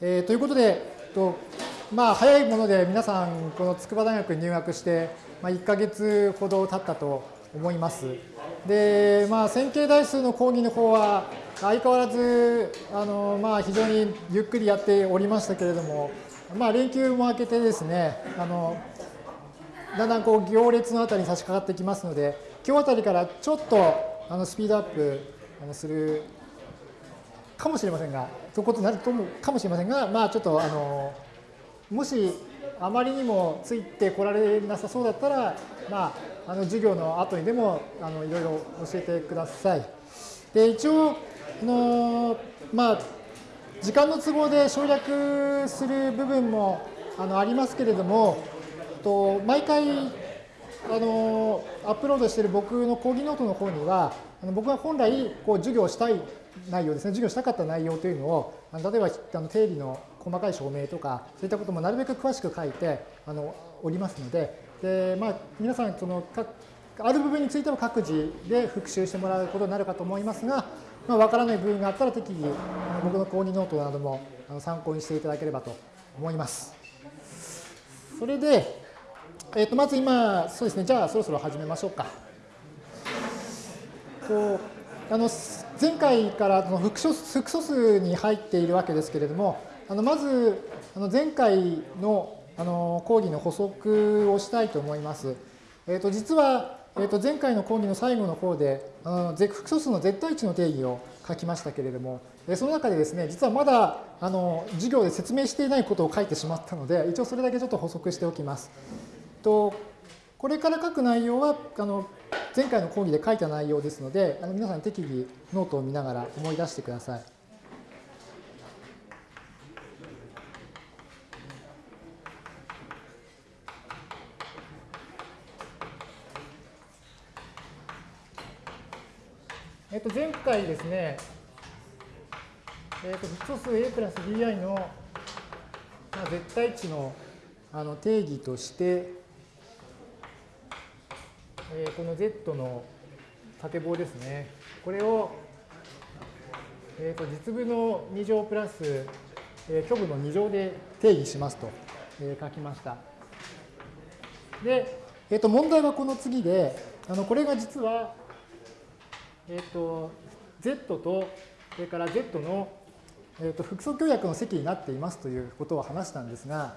えー、ということで、とまあ、早いもので皆さん、この筑波大学に入学して、まあ、1ヶ月ほど経ったと思います。で、まあ、線形代数の講義の方は、相変わらず、あのまあ、非常にゆっくりやっておりましたけれども、まあ、連休も明けてですね、あのだんだんこう行列のあたりに差し掛かってきますので、今日あたりからちょっとあのスピードアップするかもしれませんが、ということになると思うかもしれませんが、まあ、ちょっとあのもしあまりにもついてこられなさそうだったら、まあ、あの授業の後にでもあのいろいろ教えてください。で一応あの、まあ、時間の都合で省略する部分もあのありますけれども、と毎回あのアップロードしている僕の講義ノートの方には、あの僕が本来こう授業したい内容ですね、授業したかった内容というのを、あの例えばあの定理の細かい証明とか、そういったこともなるべく詳しく書いてあのおりますので、でまあ、皆さんそのある部分については各自で復習してもらうことになるかと思いますが、まあ、分からない部分があったら適宜僕の講義ノートなども参考にしていただければと思います。それで、えー、とまず今、そうですね、じゃあそろそろ始めましょうか。こうあの前回からその複素複素数に入っているわけですけれども、あのまずあの前回のあの講義の補足をしたいと思います。えー、と実は、えー、と前回の講義の最後の方で、あの複素数の絶対値の定義を書きましたけれども、その中でですね、実はまだあの授業で説明していないことを書いてしまったので、一応それだけちょっと補足しておきます。とこれから書く内容はあの前回の講義で書いた内容ですので、あの皆さん適宜ノートを見ながら思い出してください。えっと、前回ですね、えっと、複素数 a プラス bi の、絶対値のあの定義として、えー、この z の縦棒ですね。これを、えー、と実部の2乗プラス、えー、虚部の2乗で定義しますと、えー、書きました。で、えー、と問題はこの次で、あのこれが実はえっ、ー、と、Z と、それから Z の、えーと、複素協約の積になっていますということを話したんですが、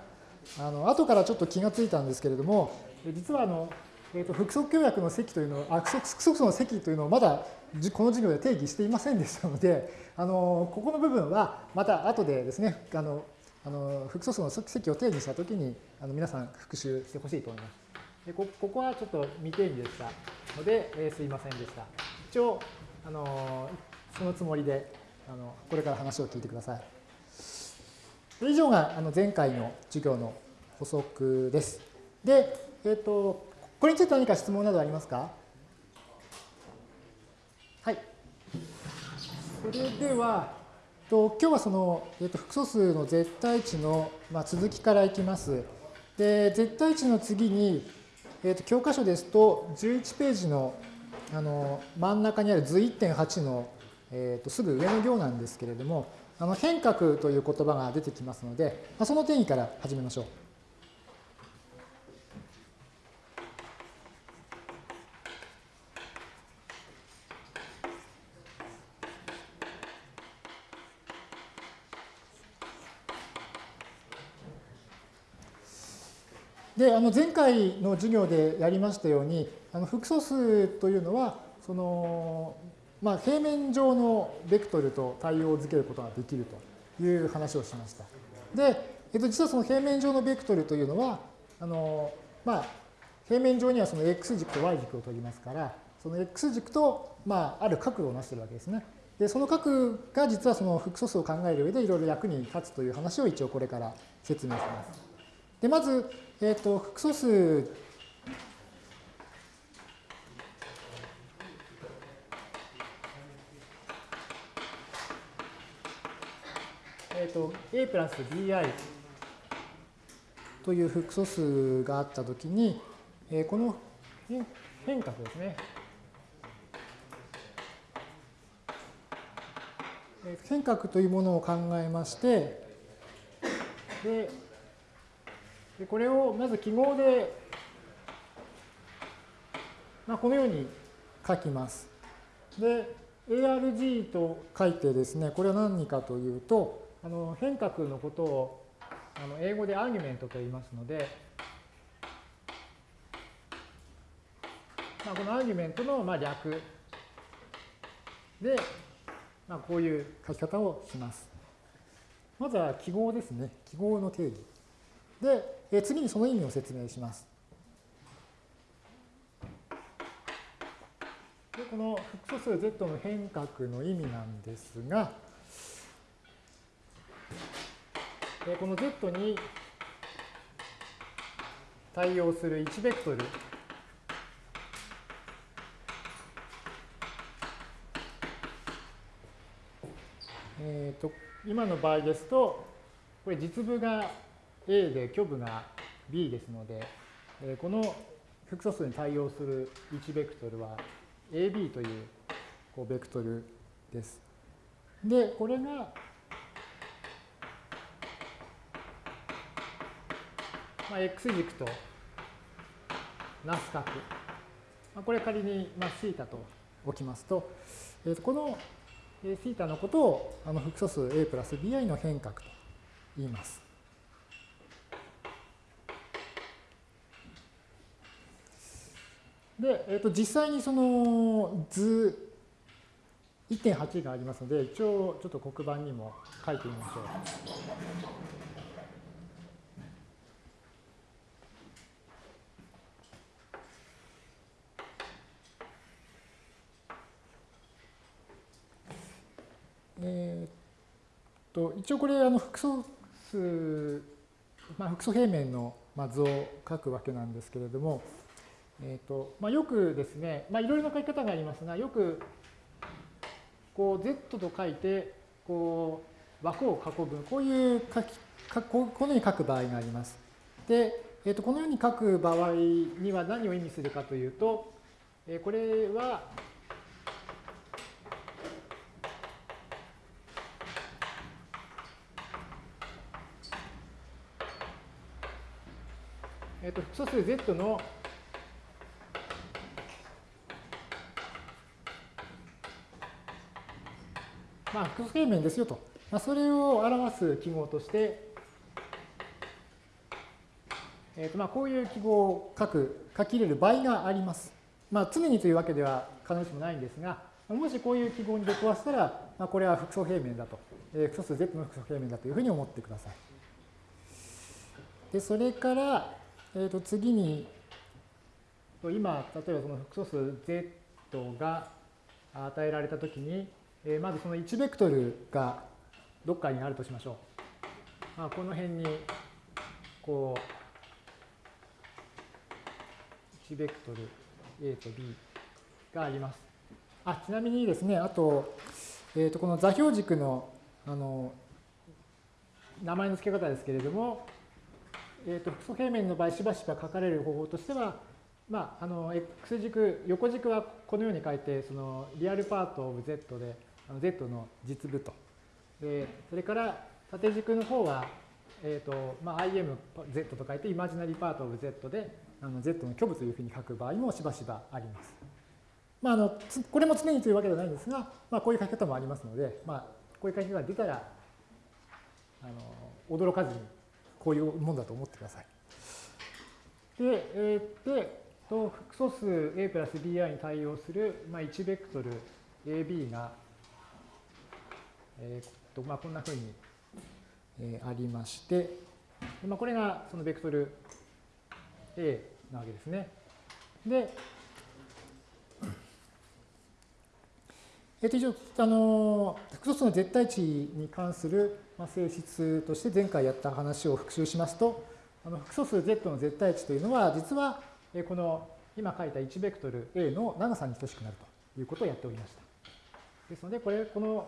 あの後からちょっと気がついたんですけれども、実はあの、えーと、複素協約の積というのを、複素の積というのをまだこの授業で定義していませんでしたので、あのここの部分はまた後でですね、あのあの複素数の積を定義したときにあの皆さん復習してほしいと思います。でこここはちょっと未定義でしたので、えー、すいませんでした。一応、あのそのつもりであのこれから話を聞いてください。以上があの前回の授業の補足です。で、えっ、ー、と、これについて何か質問などありますか？はい。それでは、と今日はその、えー、と複素数の絶対値の、まあ、続きからいきます。で、絶対値の次に、えー、と教科書ですと11ページのあの真ん中にある図1.8の、えー、とすぐ上の行なんですけれども、あの変革という言葉が出てきますので、まあ、その定義から始めましょう。で、あの前回の授業でやりましたように、あの複素数というのは、その、まあ、平面上のベクトルと対応づけることができるという話をしました。で、えっと、実はその平面上のベクトルというのは、あの、まあ、平面上にはその x 軸と y 軸を取りますから、その x 軸と、まあ、ある角度をなしているわけですね。で、その角が実はその複素数を考える上でいろいろ役に立つという話を一応これから説明します。で、まず、えっ、ー、と、複素数えっ、ー、と、a プラス bi という複素数があったときに、えー、この変革ですね。変革というものを考えまして、で、でこれをまず記号で、まあ、このように書きます。で、ARG と書いてですね、これは何かというと、あの変革のことをあの英語でアーギュメントと言いますので、まあ、このアーギュメントのまあ略で、まあ、こういう書き方をします。まずは記号ですね。記号の定義。で、え次にその意味を説明します。でこの複素数 z の変革の意味なんですが、えこの z に対応する1ベクトルえーと、今の場合ですと、これ実部が A で虚部が B ですので、えー、この複素数に対応する1ベクトルは AB というこうベクトルです。で、これが、まあ、x 軸となす角。まあ、これ仮に、まあ、θ と置きますと、えー、とこの θ のことをあの複素数 a プラス bi の変革と言います。で、えー、と実際にその図1.8がありますので、一応ちょっと黒板にも書いてみましょう。えー、と一応これあの複素数、まあ、複素平面の図を書くわけなんですけれども、えーとまあ、よくですね、まあ、いろいろな書き方がありますが、よくこう Z と書いてこう枠を囲む、こういう書きこのように書く場合があります。で、えー、とこのように書く場合には何を意味するかというと、えこれはえっ、と、複素数 z のまあ、複素平面ですよと。まあ、それを表す記号として、えーとまあ、こういう記号を書く、書き入れる場合があります。まあ、常にというわけでは必ずしもないんですが、もしこういう記号に出くわしたら、まあ、これは複素平面だと、えー、複素数 z の複素平面だというふうに思ってください。で、それから、えー、と次に、今、例えばその複素数 z が与えられたときに、えー、まずその1ベクトルがどっかにあるとしましょう。まあ、この辺に、こう、1ベクトル A と B があります。あ、ちなみにですね、あと、えー、とこの座標軸のあの名前の付け方ですけれども、えーと、複素平面の場合しばしば書かれる方法としては、まあ、あの x 軸横軸はこのように書いてそのリアルパートオブ z で z の実部とでそれから縦軸の方は、えーとまあ、imz と書いてイマジナリーパートオブ z であの z の虚部というふうに書く場合もしばしばあります。まあ、あのこれも常にというわけではないんですが、まあ、こういう書き方もありますので、まあ、こういう書き方が出たらあの驚かずにこういうものだと思ってください。で、えー、でと複素数 a プラス bi に対応する、まあ、1ベクトル ab が、えーとまあ、こんなふうに、えー、ありまして、まあ、これがそのベクトル a なわけですね。で、えっと、一応、あの、複素数の絶対値に関する性質として前回やった話を復習しますと、あの複素数 z の絶対値というのは、実はえこの今書いた1ベクトル a の長さに等しくなるということをやっておりました。ですので、これ、この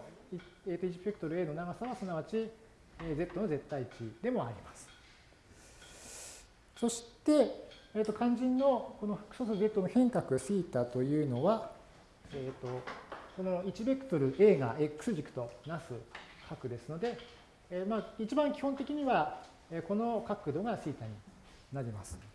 1ベクトル a の長さはすなわち z の絶対値でもあります。そして、えー、と肝心のこの複素数 z の変革 θ というのは、えー、とこの1ベクトル A が X 軸となす角ですので、えー、まあ一番基本的にはこの角度が θ になります。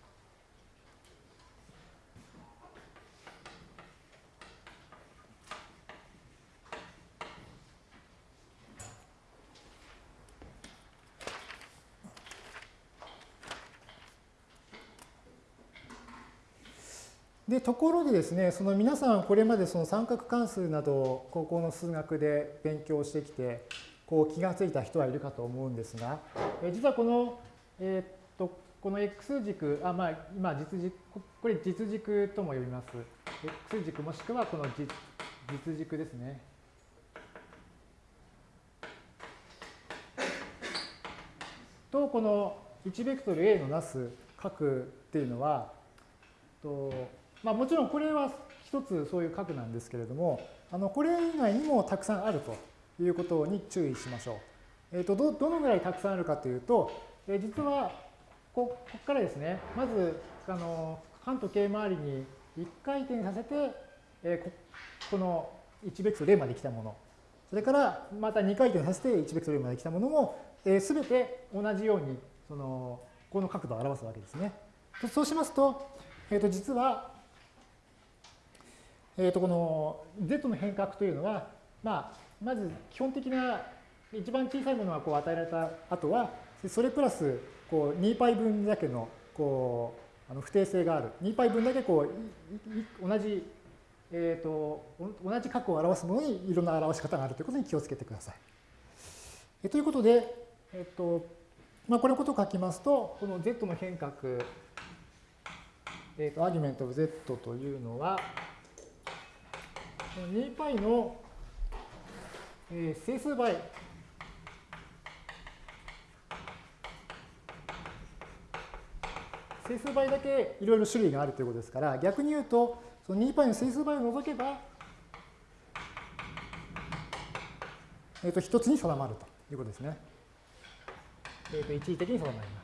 でところでですね、その皆さんこれまでその三角関数など高校の数学で勉強してきて、こう気がついた人はいるかと思うんですが、え実はこの、えー、っとこの x 軸、あまあ、今実軸、これ実軸とも呼びます。x 軸もしくはこの実実軸ですね。と、この1ベクトル A のなす角っていうのは、とまあ、もちろんこれは一つそういう角なんですけれども、あのこれ以外にもたくさんあるということに注意しましょう。えー、とどどのぐらいたくさんあるかというと、えー、実はここからですね、まずあの反時計回りに1回転させて、えー、ここの1ベクトル A まで来たもの、それからまた2回転させて1ベクトル A まで来たものも、えー、全て同じようにそのこの角度を表すわけですね。そうしますと、えー、と実はえー、とこの z の変革というのは、まあ、まず基本的な一番小さいものがこう与えられた後は、それプラスこう 2π 分だけのこうあの不定性がある。2π 分だけこう同じ、えーと、同じ角を表すものにいろんな表し方があるということに気をつけてください。えということで、えっ、ー、とまあ、これのことを書きますと、この z の変革、えーと、アーギュメント of z というのは、2π の、整数倍整数倍だけいろいろ種類があるということですから逆に言うとその 2π の整数倍を除けば、えー、と一つに定まるということですね。えー、と一時的に定まります。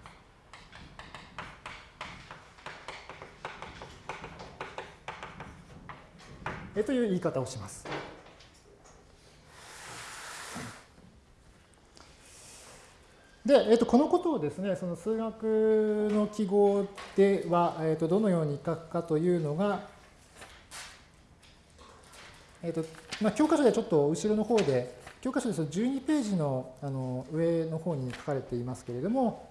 えという言い方をします。で、えー、とこのことをですね、その数学の記号では、えー、とどのように書くかというのが、えーとまあ、教科書でちょっと後ろの方で、教科書ですと12ページのあの上の方に書かれていますけれども、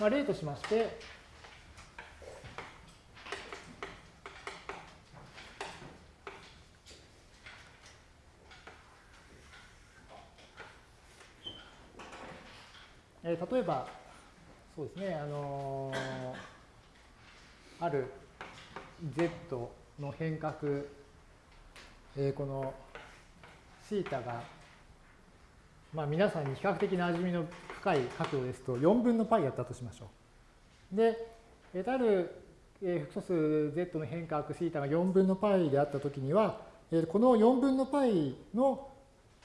まあ、例としまして、えー、例えば、そうですね、あのー、ある z の変革、えー、この θ が、まあ、皆さんに比較的なじみの深い角度ですと4分の π やったとしましょう。で、えー、ある、えー、複素数 z の変革 θ が4分の π であったときには、えー、この4分の π の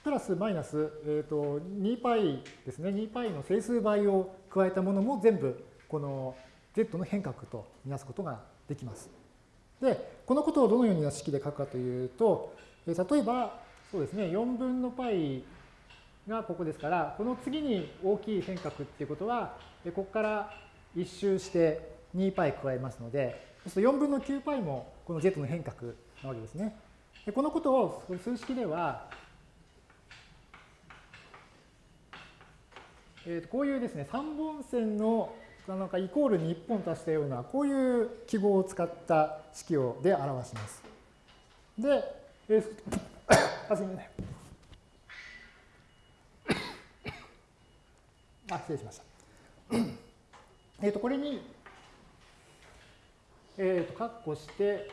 プラスマイナス、えーと、2π ですね、2π の整数倍を加えたものも全部この z の変革とみなすことができます。で、このことをどのような式で書くかというと、えー、例えば、そうですね、4分の π がここですから、この次に大きい変革っていうことは、ここから一周して 2π 加えますので、そうすると4分の 9π もこの z の変革なわけですね。でこのことを数式では、 えー、とこういうですね、3本線のなんかイコールに1本足したような、こういう記号を使った式をで表します。で、えー、あ、すみません。あ、失礼しました。えっと、これに、えっ、ー、と、括弧して、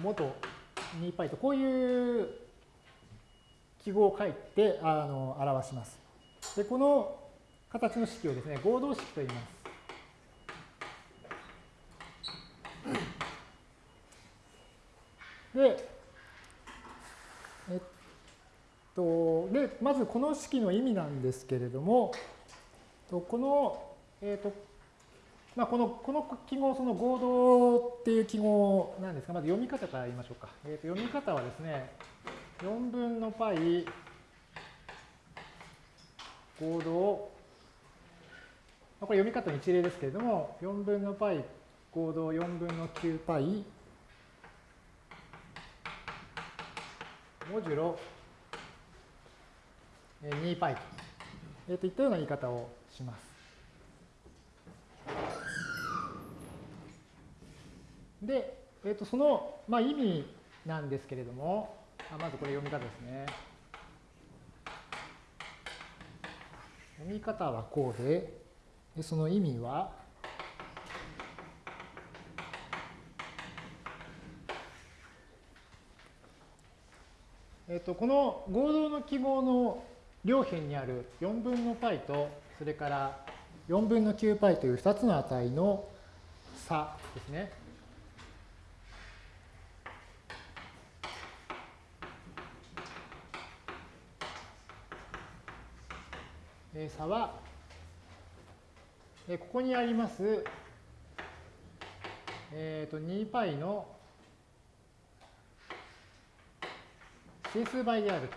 元 2π と、こういう記号を書いてあの表します。で、この形の式をですね、合同式と言います。で、えっと、で、まずこの式の意味なんですけれども、この、えっと、まあ、このこの記号、その合同っていう記号なんですが、まず読み方から言いましょうか。えっと読み方はですね、4分の π 合同 これ読み方の一例ですけれども、4分の π 合同4分の 9πモジュロ 2πと,、えー、といったような言い方をします。で、えー、とその、まあ、意味なんですけれども、あ まずこれ読み方ですね。読み方はこうで、でその意味は、えっと、この合同の記号の両辺にある4分の π と、それから4分の 9π という2つの値の差ですね。差は、ここにあります、えー、と 2π の整数倍である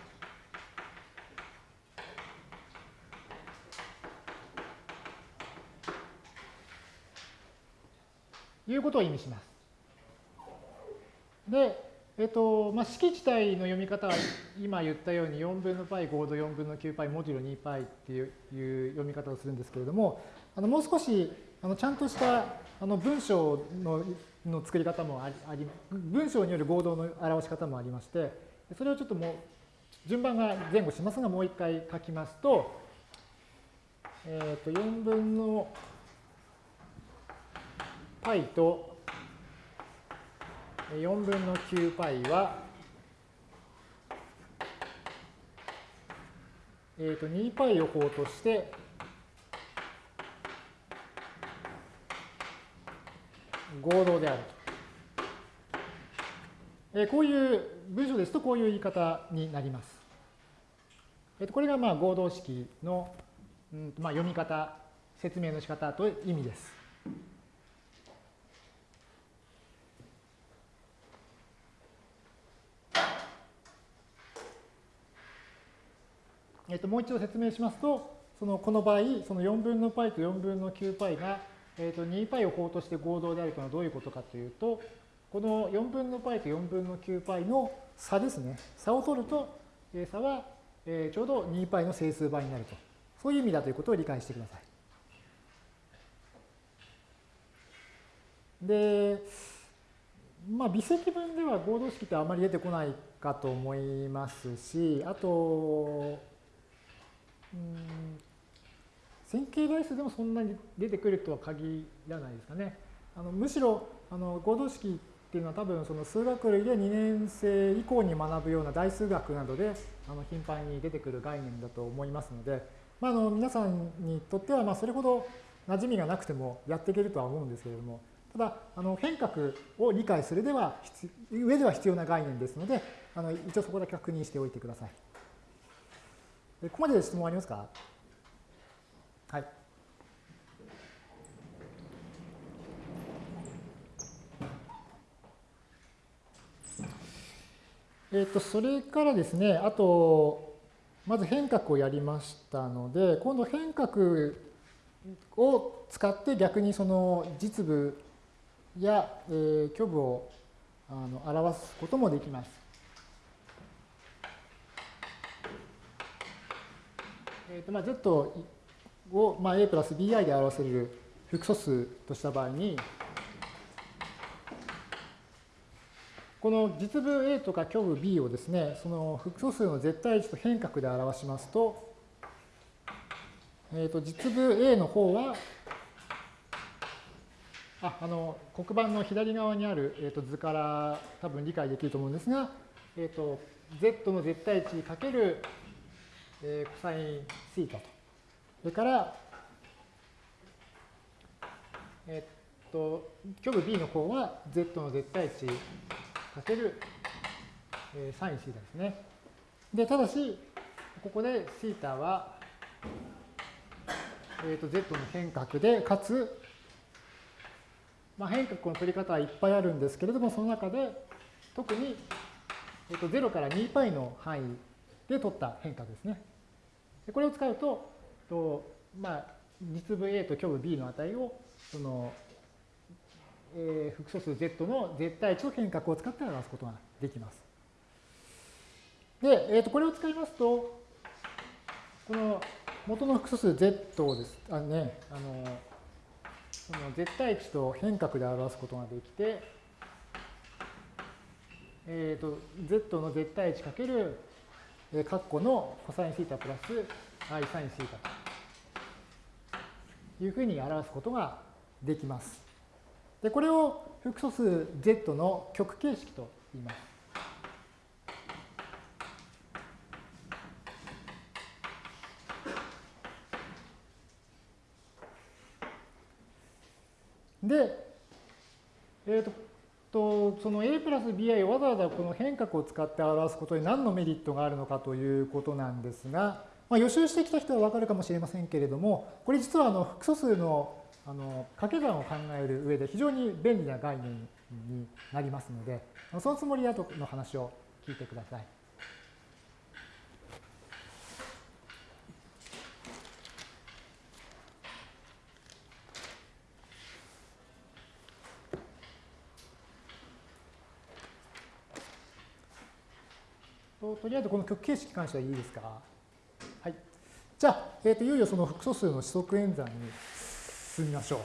ということを意味します。で、えっとまあ、式自体の読み方は今言ったように4分の π 合同4分の 9π モジュロ 2π っていう読み方をするんですけれどもあのもう少しあのちゃんとしたあの文章のの作り方もあり文章による合同の表し方もありましてそれをちょっともう順番が前後しますがもう一回書きますと,、えー、と4分の π と 4分の 9π は、えー、と 2π を項として合同であると。えー、こういう文章ですとこういう言い方になります。えー、とこれがまあ合同式の、うんまあ、読み方、説明の仕方という意味です。えっと、もう一度説明しますと、そのこの場合、その4分の π と4分の 9π が、えっと、2π を項として合同であるというのはどういうことかというと、この4分の π と4分の 9π の差ですね。差を取ると、差はちょうど 2π の整数倍になると。そういう意味だということを理解してください。で、まあ、微積分では合同式ってあまり出てこないかと思いますし、あと、うん 線形代数でもそんなに出てくるとは限らないですかね。あのむしろあの合同式っていうのは多分その数学類で2年生以降に学ぶような大数学などであの頻繁に出てくる概念だと思いますので、まあ、あの皆さんにとってはまそれほど馴染みがなくてもやっていけるとは思うんですけれどもただあの変革を理解するでは上では必要な概念ですのであの一応そこだけ確認しておいてください。ここまで質問ありますか？はい。えっ、と、それからですね、あと、まず変革をやりましたので、今度変革を使って逆にその実部や、えー、虚部をあの表すこともできます。えーとまあ、z を、まあ、a プラス bi で表せる複素数とした場合に、この実部 a とか虚部 b をですね、その複素数の絶対値と変革で表しますと、えー、と実部 a の方は、ああの黒板の左側にある、えー、と図から多分理解できると思うんですが、えー、と z の絶対値かけるえー、コサインシータと。それから、えっと、虚部 b の方は z の絶対値かける、えー、サインシータですね。で、ただし、ここでシータは、えっと、z の変革で、かつ、まあ、変革の取り方はいっぱいあるんですけれども、その中で特に、えっと、0から 2π の範囲で取った変化ですね。これを使うと、とまあ、実部 A と虚部 B の値を、その、えー、複素数 Z の絶対値の変革を使って表すことができます。で、えー、とこれを使いますと、この元の複素数 Z をです、あのね、あの、その絶対値と変革で表すことができて、えー、と Z の絶対値かける、えー、括弧のコサインシータプラス i サインシータというふうに表すことができます。で、これを複素数 Z の極形式と言います。で、えっ、ー、とその a プラス bi をわざわざこの変革を使って表すことに何のメリットがあるのかということなんですが、まあ、予習してきた人はわかるかもしれませんけれども、これ実はあの複素数のあの掛け算を考える上で非常に便利な概念になりますので、そのつもりで後の話を聞いてください。とりあえずこの極形式に関してはいいですか？はい。じゃあ、えーと、いよいよその複素数の指則演算に進みましょう。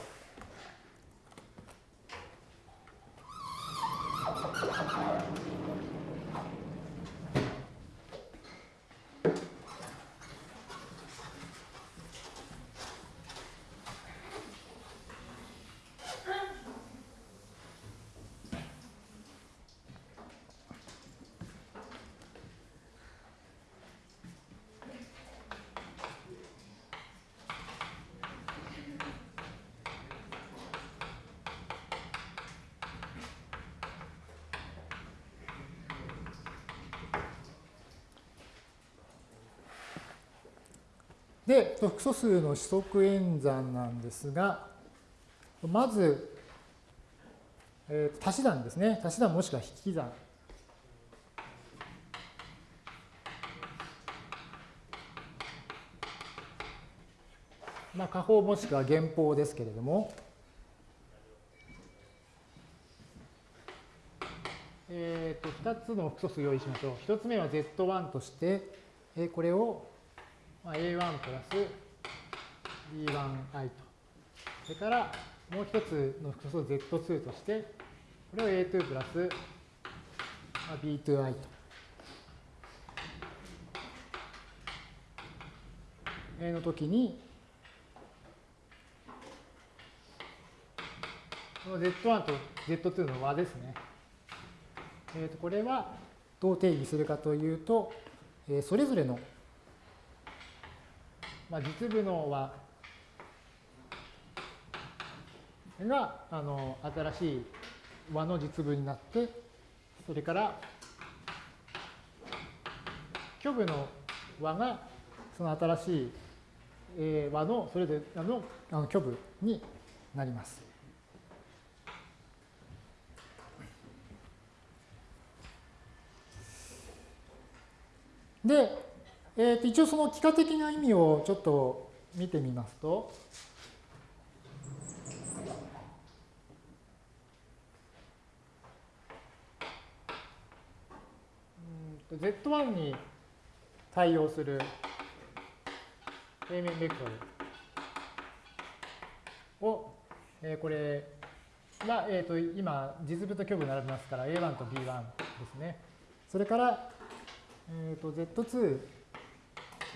で、複素数の指則演算なんですが、まず、えー、足し算ですね。足し算もしくは引き算。まあ、加法もしくは減法ですけれども、えっ、ー、と、2つの複素数を用意しましょう。1つ目は Z1 として、えこれをまあ、A1 プラス B1i と。それからもう一つの複素 Z2 として、これを A2 プラス B2i と。A の時に、この Z1 と Z2 の和ですね。えー、とこれはどう定義するかというと、えー、それぞれのまあ、実部の和があの新しい和の実部になって、それから虚部の和がその新しい、え和のそれぞれのあの虚部になります。で、えー、と一応その幾何的な意味をちょっと見てみますと、Z1 に対応する平面ベクトルを、えー、これが、えー、と今実部と虚部並びますから A1 と B1 ですね。それから、えー、と Z2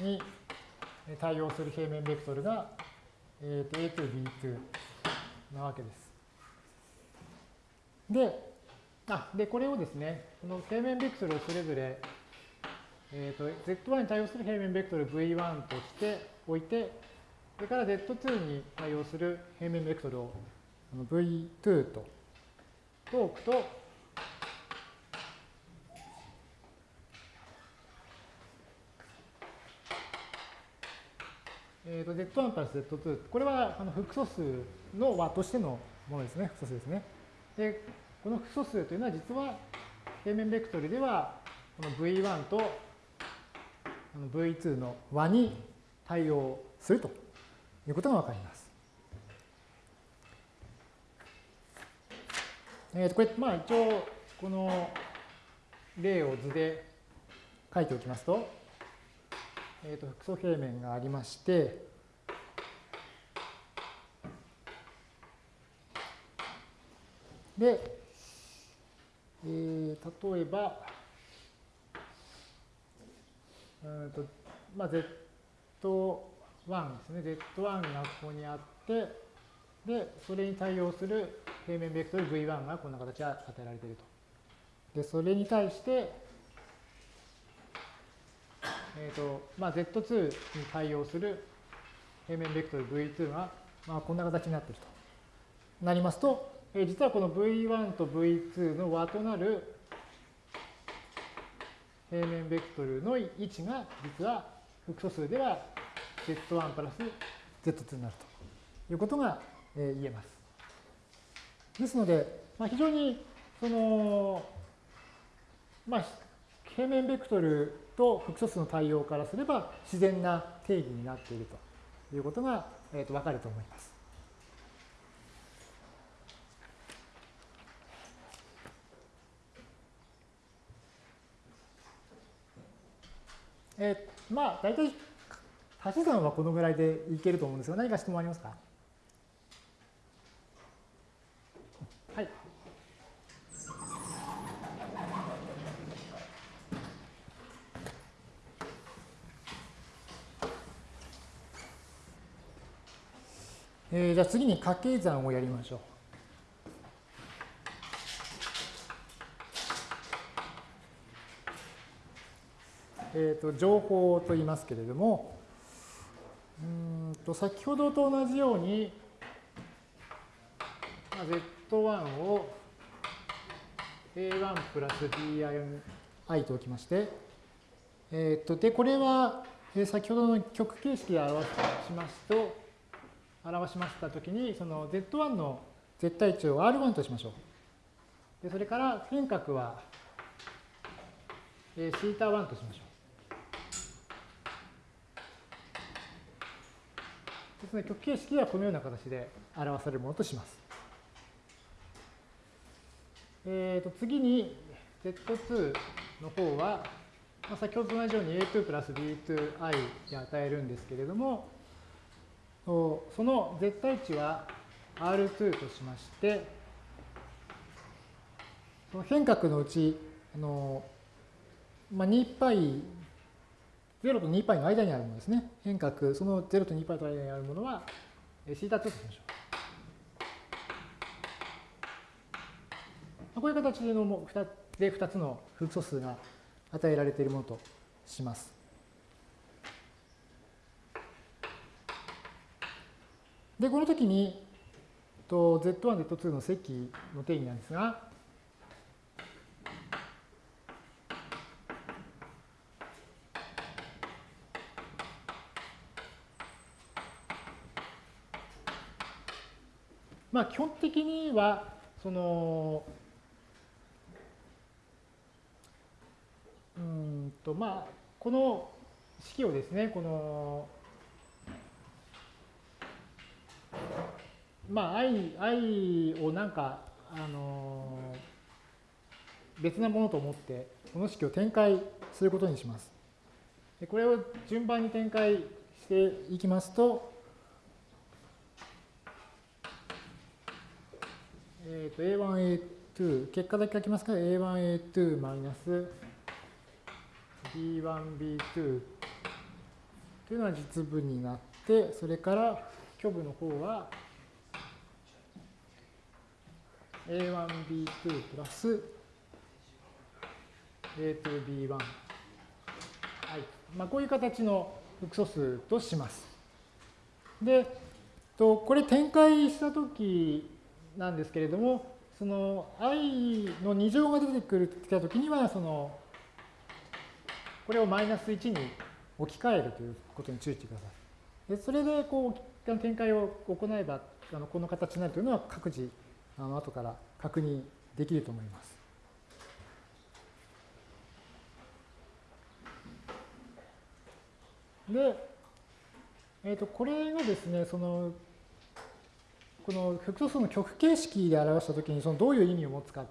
に対応する平面ベクトルが、えー、と A2、B2 なわけです。で、あ、で、これをですね、この平面ベクトルをそれぞれ、えー、と Z1 に対応する平面ベクトル V1 としておいて、それから Z2 に対応する平面ベクトルを V2 とと置くと、えー、と Z1 プラス Z2、これはあの複素数の和としてのものですね、複素数ですね。で、この複素数というのは実は平面ベクトルではこの V1 と V2 の和に対応するということがわかります。えー、とこれ、まあ一応、この例を図で書いておきますと、えー、と複素平面がありまして、で、えー、例えば、うんとまあ、Z1 ですね。Z1 がここにあって、で、それに対応する平面ベクトル V1 がこんな形で与えられていると。で、それに対して、えーとまあ、Z2 に対応する平面ベクトル V2 が、まあ、こんな形になっているとなりますと、えー、実はこの V1 と V2 の和となる平面ベクトルの位置が実は複素数では Z1 プラス Z2 になるということが言えます。ですので、まあ、非常にその、まあ、平面ベクトルと複素数の対応からすれば自然な定義になっているということが、えー、と分かると思います。えー、まあ大体足し算はこのぐらいでいけると思うんですが何か質問ありますか？えー、じゃあ次に掛け算をやりましょう。えーと、情報と言いますけれども、うんと先ほどと同じように、まあ、Z1 を A1 プラス BI と置きまして、えー、とでこれは先ほどの極形式で表しますと、表しましたときに、その Z1 の絶対値を R1 としましょう。でそれから変角は、えー、θ1 としましょう。ですので、極形式はこのような形で表されるものとします。えー、と次に Z2 の方は、まあ、先ほどと同じように A2 プラス B2i で与えるんですけれども、その絶対値は R2 としまして、その変角のうち、あのまあ、2π 0と 2π の間にあるものですね。変角、その0と 2π の間にあるものは、θ2 としましょう。こういう形での2で2つの複素数が与えられているものとします。 で、この時に、と Z1、Z2 の積の定義なんですが、まあ、基本的には、その、うんと、まあ、この式をですね、この、まあ、i, i をなんか、あの、別なものと思って、この式を展開することにします。でこれを順番に展開していきますと、えー、と A1A2、結果だけ書きますか？ら A1A2 マイナス B1B2 というのは実分になって、それから虚部の方は A1B2 プラス A2B1。はい。まあ、こういう形の複素数とします。で、とこれ展開したときなんですけれども、その i の2乗が出てくるきたときには、その、これをマイナス1に置き換えるということに注意してください。でそれでこう展開を行えば、あのこの形になるというのは各自、あの後から確認できると思います。で、えっ、と、これがですね、その、この複素数の極形式で表したときに、そのどういう意味を持つか、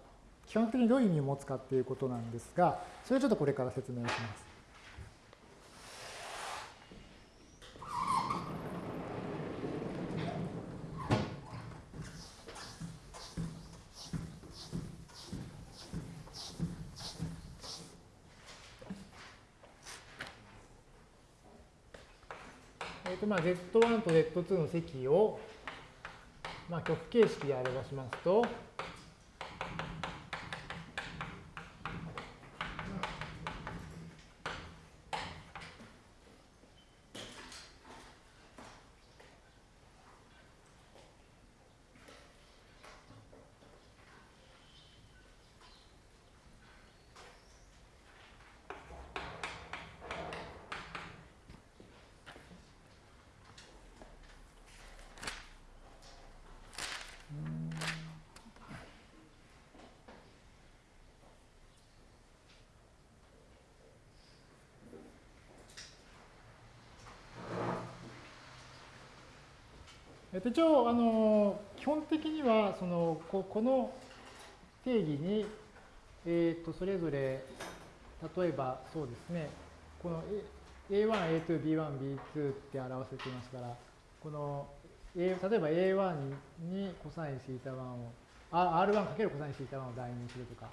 基本的にどういう意味を持つかっていうことなんですが、それをちょっとこれから説明します。まあ、Z1 と Z2 の積を、まあ、極形式で表しますと、一応、あの、基本的には、その、ここの定義に、えっ、と、それぞれ、例えば、そうですね、この A1、A2、B1、B2 って表せていますから、この、A、例えば A1 にコサインシータ1を、R1× コサインシータ1を代入するとか、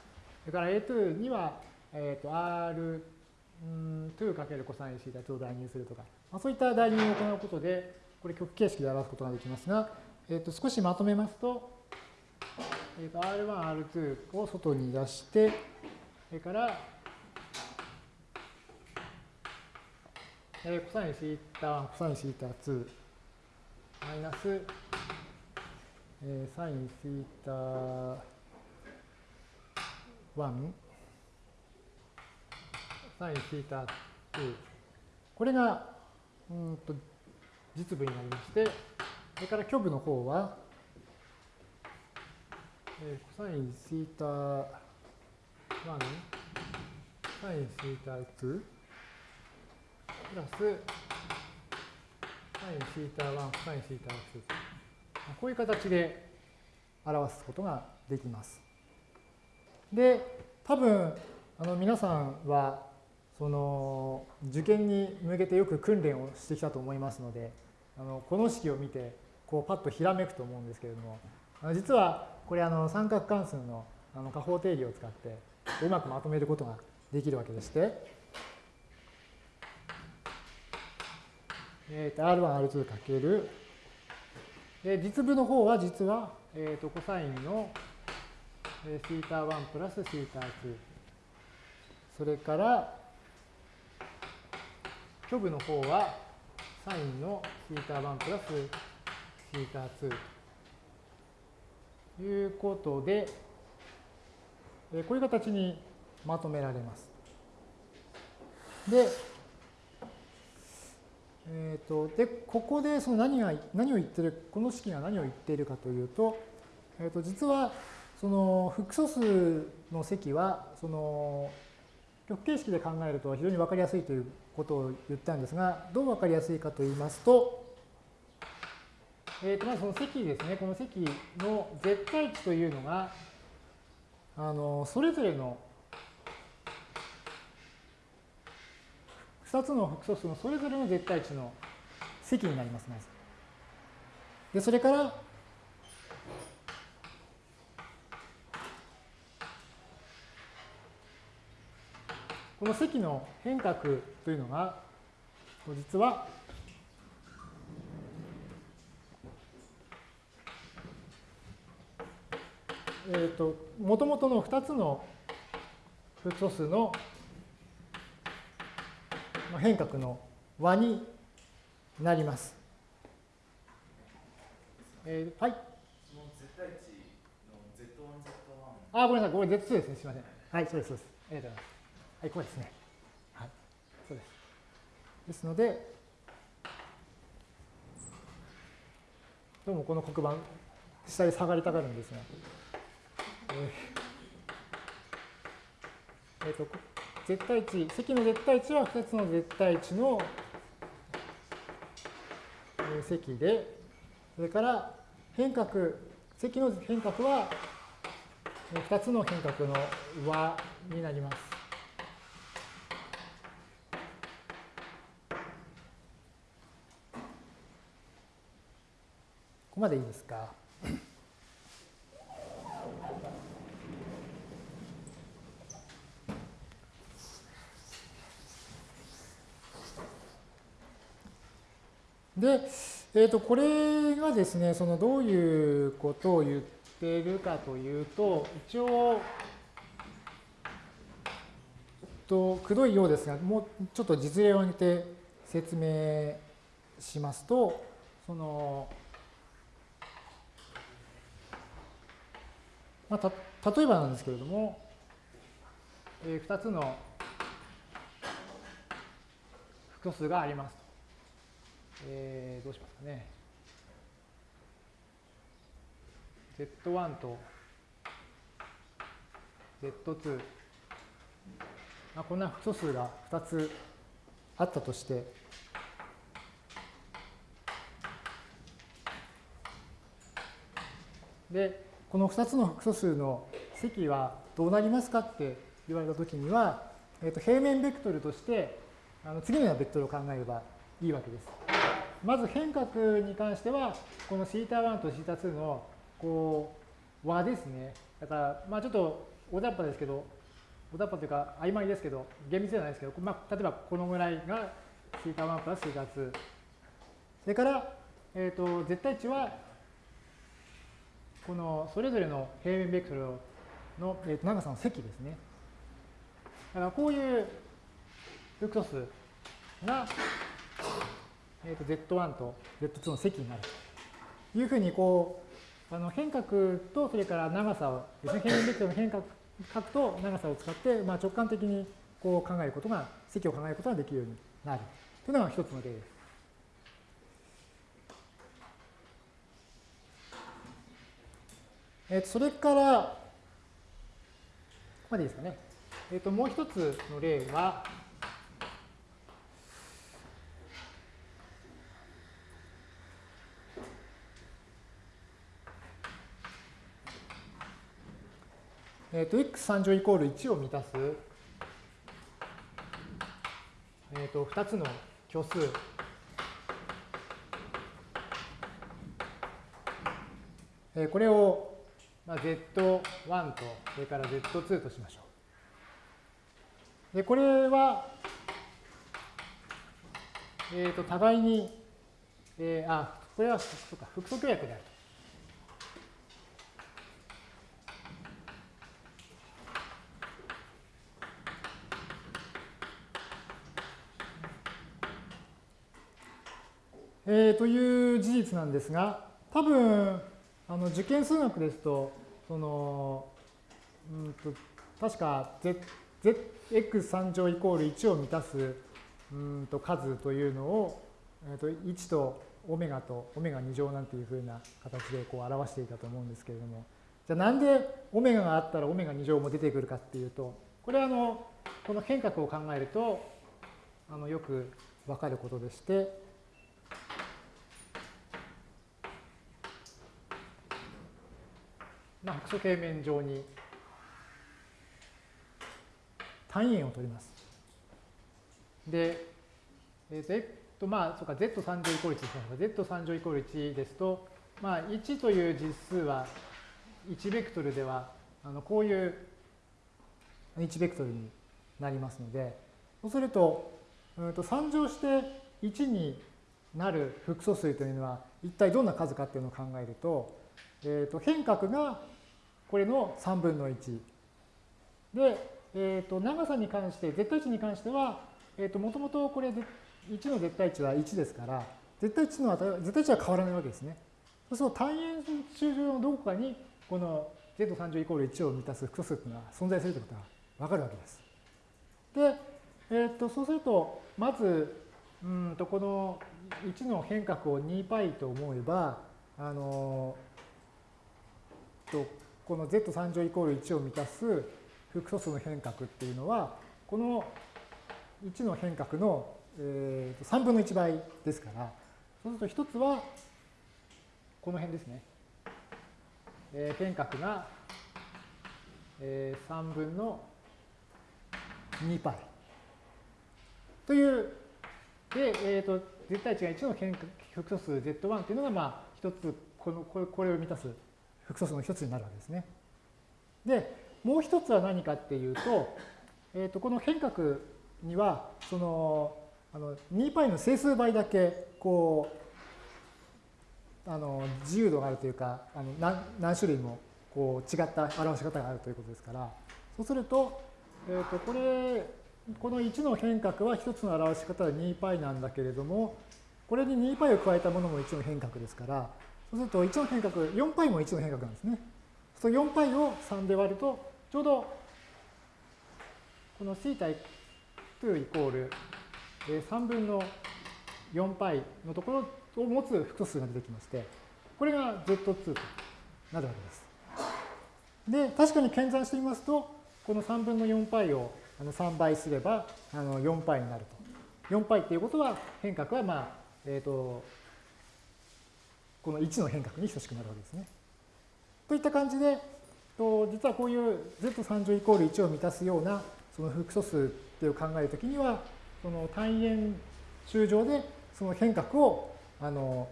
それから A2 には、えっ、と、R2× コサインシータ2を代入するとか、まあ、そういった代入を行うことで、これ極形式で表すことができますが、えー、と少しまとめますと、えー、と R1、R2 を外に出して、それから、えー、コサインシータ1、コサインシータ2、マイナス、えー、サインシータ1、サインシータ2。これが、うんと、実部になりまして、それから虚部の方は、えー、コサインシータ1、サインシータ2、プラス、サインシータ1、サインシータ2。こういう形で表すことができます。で、多分、あの皆さんは、その受験に向けてよく訓練をしてきたと思いますので、あのこの式を見てこうパッとひらめくと思うんですけれども実はこれあの三角関数のあの加法定義を使ってうまくまとめることができるわけでして、えー、と R1、R2 かける、で実部の方は実は、えー、とコサインのシータ1プラスシータ2それから虚部の方はサインのシータ1プラスシータ2ということで、こういう形にまとめられます。で、えーと、でここでその何が何を言ってるこの式が何を言っているかというと,、えーと、実はその複素数の積はその極形式で考えると非常に分かりやすいということを言ったんですが、どう分かりやすいかと言いますと、えー、とまずその積ですね、この積の絶対値というのが、あのそれぞれの2つの複素数のそれぞれの絶対値の積になります、まず。で、それから、この積の変革というのが、実は、えっ、ー、と、もともとの2つの複素数の変革の和になります。えー、はい。あ、ごめんなさい。これ Z2 ですね。すみません。はい、そうです、そうです。ありがとうございます。はい、こうですね。はい、そうです。ですので、どうもこの黒板、下に下がりたがるんですが、えー、えー、と絶対値、積の絶対値は2つの絶対値の積で、それから変革、積の変革は2つの変革の和になります。ここまでいいですか？で、えー、とこれがですね、そのどういうことを言っているかというと、一応、とくどいようですが、もうちょっと実例を挙げて説明しますと、その、まあ、た例えばなんですけれども、えー、2つの複素数がありますと。えー、どうしますかね。Z1 と Z2、まあ、こんな複素数が2つあったとして、で、この2つの複素数の積はどうなりますかって言われたときには、えー、と平面ベクトルとしてあの次のようなベクトルを考えればいいわけです。まず変革に関しては、この θ1 と θ2 のこう和ですね。だから、まあちょっと大雑把ですけど、大雑把というか曖昧ですけど、厳密じゃないですけど、まあ、例えばこのぐらいが θ1 プラス θ2。それから、えっ、ー、と、絶対値は、 このそれぞれの平面ベクトルの、えー、と長さの積ですね。だからこういう複素数がえー、と Z1 と Z2 の積になるというふうにこうあの変革とそれから長さをですね平面ベクトルの変革と長さを使って、まあ、直感的にこう考えることが積を考えることができるようになるというのが一つの例です。えー、それから、ここまでいいですかね。えっ、と、もう一つの例は、えっ、ー、と、x3 乗イコール1を満たす、えっ、と、2つの虚数。えー、これを、まあ、Z1 と、それから Z2 としましょう。で、これは、えっ、ー、と、互いに、えー、あ、これは、そうか、複素協約であると。えー、という事実なんですが、多分あの受験数学ですと、そのうんと確か z, x3 乗イコール1を満たすうんと数というのを、えー、と1とオメガとオメガ2乗なんていうふうな形でこう表していたと思うんですけれども、じゃあなんでオメガがあったらオメガ2乗も出てくるかっていうと、これはあのこの変革を考えるとあのよくわかることでして、まあ、複素平面上に単位円を取ります。で、えっ、ー、と、まあ、そうか、z3 乗イコール1ですが、z3 乗イコール1ですと、まあ、1という実数は1ベクトルでは、あのこういう1ベクトルになりますので、そうすると、うんと3乗して1になる複素数というのは一体どんな数かっていうのを考えると、えー、と変革がこれの3分の1。で、えー、と長さに関して、絶対値に関しては、えー、ともともとこれ1の絶対値は1ですから、絶対値の値絶対値は変わらないわけですね。そうすると単円周上のどこかにこの z3 乗イコール1を満たす複素数というのは存在するということがわかるわけです。で、えー、とそうすると、まず、うんとこの1の変革を 2π と思えば、あのとこの z3 乗イコール1を満たす複素数の変革っていうのは、この1の変革の、えー、3分の1倍ですから、そうすると一つは、この辺ですね。えー、変角が、えー、3分の 2π。という、で、えっ、ー、と、絶対値が1の変複素数 z1 っていうのが、まあ、一つ、この、これを満たす複素数の一つになるわけですね。で、もう一つは何かっていうと、えっ、ー、と、この変角には、その、あの 2π の整数倍だけ、こう、あの自由度があるというか、あの何何種類もこう違った表し方があるということですから、そうすると、えっ、ー、と、これ、この1の変角は1つの表し方は 2π なんだけれども、これに 2π を加えたものも1の変角ですから、 そうすると1の変角、4π も1の変角なんですね。その 4π を3で割ると、ちょうどこの θ 2イコール3分の 4π のところを持つ複素数が出てきまして、これが Z2 となるわけです。で、確かに検算してみますと、この3分の 4π をあの3倍すればあの 4π になると。4πっていうことは変角はまあ、えっ、ー、と、 この1の変角に等しくなるわけですね。といった感じで、と実はこういう z3 乗イコール1を満たすようなその複素数っていう考えるときには、その単元周上でその変角を、あの、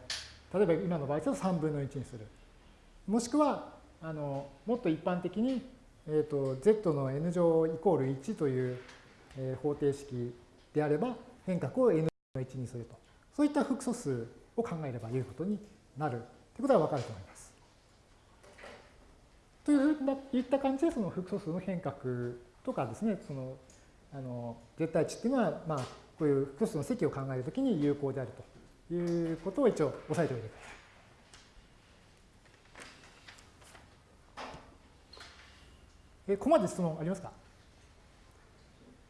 例えば今の場合だと3分の1にする。もしくは、あの、もっと一般的に、えっ、ー、と、z の n 乗イコール1という、えー、方程式であれば、変角を n の1にすると。そういった複素数を考えればいうことになるということがわかると思います。というふうにいった感じでその複素数の変革とかですね、そのあの絶対値っていうのは、まあ、こういう複素数の積を考えるときに有効であるということを一応押さえておいてください。え、ここまで質問ありますか？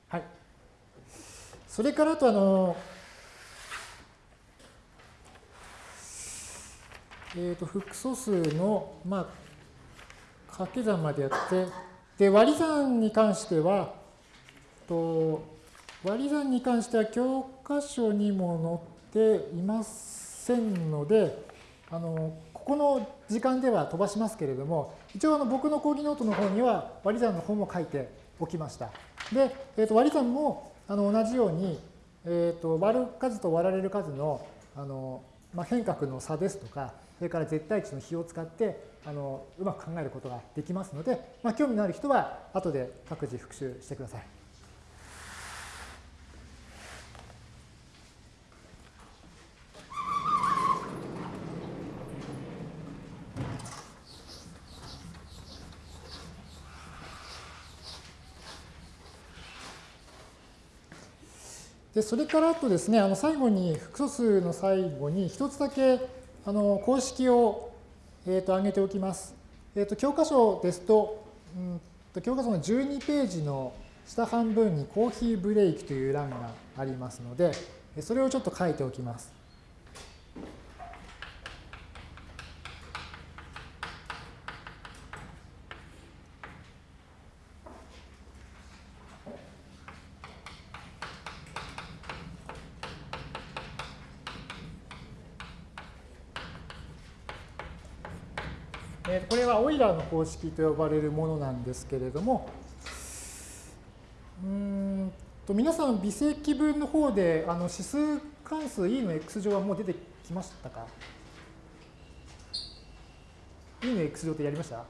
はい。それからあとあの、え、ー、と、複素数の、まあ、掛け算までやって、で、割り算に関しては、と割り算に関しては教科書にも載っていませんので、あの、ここの時間では飛ばしますけれども、一応あの僕の講義ノートの方には割り算の方も書いておきました。で、えー、と割り算もあの同じように、えー、と割る数と割られる数のあの、まあ、変角の差ですとか、それから絶対値の比を使ってあのうまく考えることができますので、まあ、興味のある人は後で各自復習してください。でそれからあとですね、あの最後に複素数の最後に一つだけあの公式をえー、と上げておきます。えー、と教科書ですと、うんと、教科書の12ページの下半分にコーヒーブレイクという欄がありますので、それをちょっと書いておきます。これはオイラーの公式と呼ばれるものなんですけれども、うんと皆さん微積分の方であの指数関数 e の x 乗はもう出てきましたか ?e の x 乗ってやりました？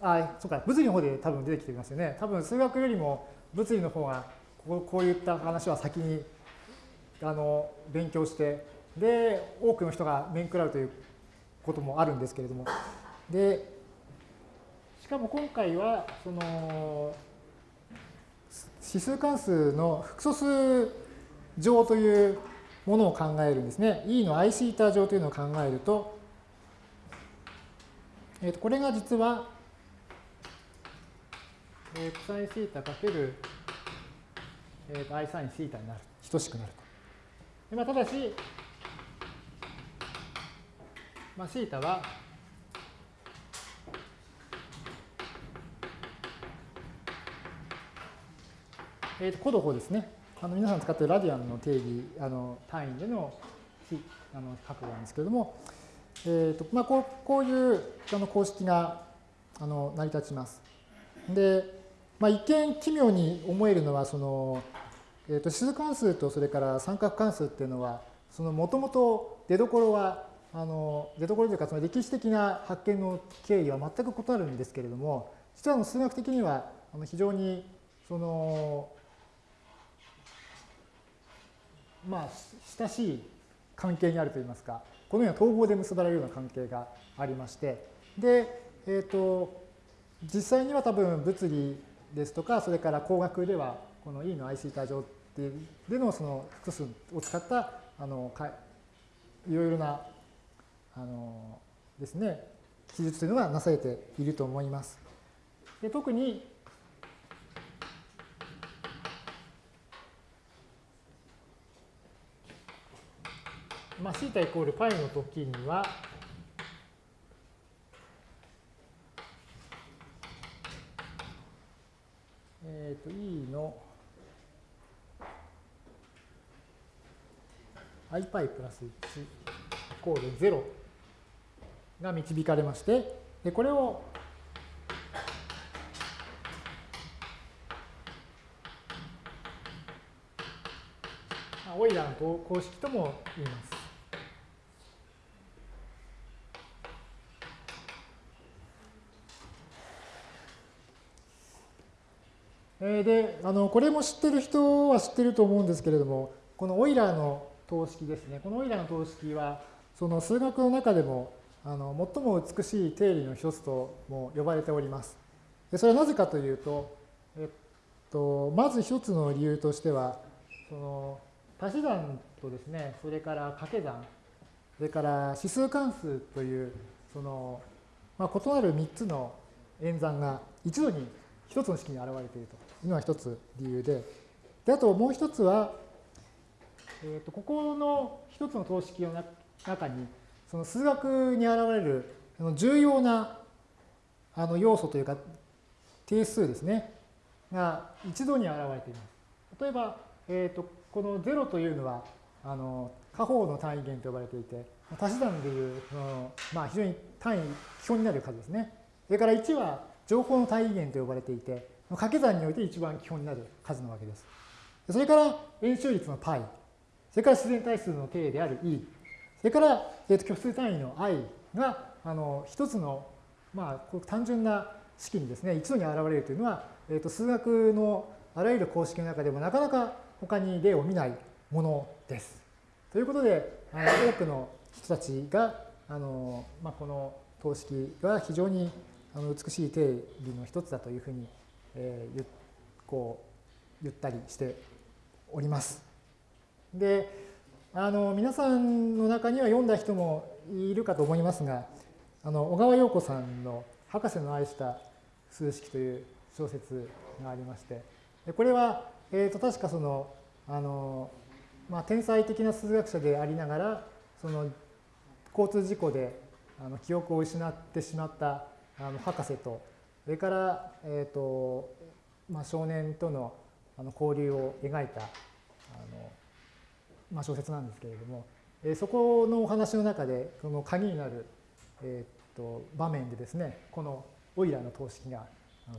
あ、そうか、物理の方で多分出てきてますよね。多分数学よりも物理の方がこうこういった話は先にあの勉強してで多くの人が面食らうということもあるんですけれどもでしかも今回はその指数関数の複素数乗というものを考えるんですね。E の i シータ乗というのを考えると、えー、とこれが実は、えー、サインシータかける、えー、と i サインシータになる、等しくなると。まあ、ただし、まあ、シータは、えー、とコドホですね。あの皆さん使っているラディアンの定義、あの単位でのあの角度なんですけれども、えーとまあ、こうこういうあの公式があの成り立ちます。で、まあ、一見奇妙に思えるのはその、えー、と指数関数とそれから三角関数っていうのはそのもともと出どころはあの出どころというかその歴史的な発見の経緯は全く異なるんですけれども実は数学的にはあの非常にそのまあ親しい関係にあるといいますかこのような統合で結ばれるような関係がありましてで、えっ、ー、と実際には多分物理ですとかそれから工学ではこの E の i シータ上ででのその複数を使ったあのかいろいろなあのですね記述というのがなされていると思います。で特にまあ、θ イコール π の時には、えっ、ー、と、e の i パイプラス1イコール0が導かれまして、でこれをオイラーの公式とも言います。で、あのこれも知ってる人は知ってると思うんですけれども、このオイラーの等式ですね。このオイラーの等式は、その数学の中でもあの最も美しい定理の一つとも呼ばれております。でそれはなぜかというと、えっと、まず一つの理由としては、その足し算とですね、それから掛け算、それから指数関数という、その、まあ、異なる3つの演算が一度に一つの式に現れているというのが一つ理由で、であともう一つは、えー、とここの一つの等式の中に、その数学に現れる重要なあの要素というか定数ですね、が一度に現れています。例えば、えー、とこの0というのは、あの下方の単位元と呼ばれていて、足し算でいう、まあ、非常に単位、基本になる数ですね。それから1は情報の単位元と呼ばれていて、掛け算において一番基本になる数なわけです。それから円周率の π、それから自然対数の定である e、それから、えー、と虚数単位の i があの一つの、まあ、単純な式にですね、一度に現れるというのは、えー、と数学のあらゆる公式の中でもなかなか他に例を見ないものです。ということで、あの多くの人たちがあの、まあ、この等式が非常にあの美しい定理の一つだというふうに、えー、こう言ったりしております。であの皆さんの中には読んだ人もいるかと思いますがあの小川陽子さんの「博士の愛した数式」という小説がありましてこれは、えー、と確かそのあの、まあ、天才的な数学者でありながらその交通事故であの記憶を失ってしまったあの博士とそれから、えーとまあ、少年とのあの交流を描いたあの、まあ、小説なんですけれども、えー、そこのお話の中でその鍵になる、えーと、場面でですねこのオイラーの等式が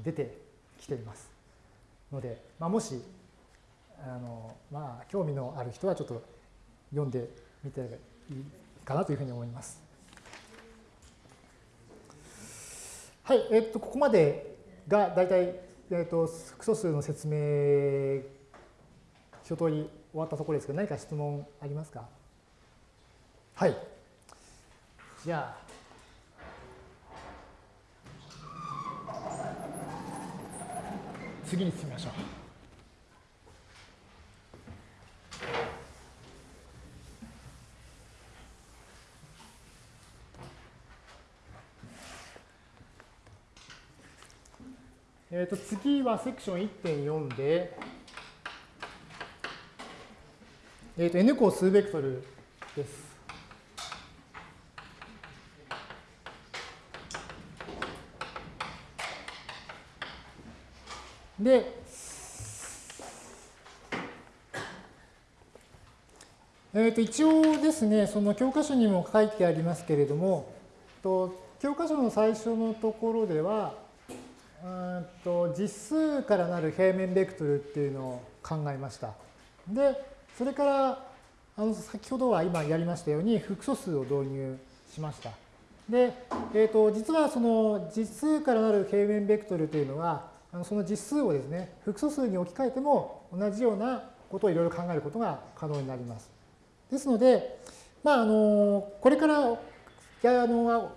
出てきていますので、まあ、もしあの、まあ、興味のある人はちょっと読んでみていいかなというふうに思います。はい、えっと、ここまでが大体、えっと、複素数の説明、一通り終わったところですけど、何か質問ありますか？はい。じゃあ、次に進みましょう。えー、と次はセクション1.4で、えー、と n 項数ベクトルです。で、えー、と一応ですね、その教科書にも書いてありますけれども、と教科書の最初のところでは、うんと実数からなる平面ベクトルっていうのを考えました。で、それからあの先ほどは今やりましたように複素数を導入しました。で、えー、と実はその実数からなる平面ベクトルというのは、あのその実数をですね、複素数に置き換えても同じようなことをいろいろ考えることが可能になります。ですので、まあ、あのこれからやあの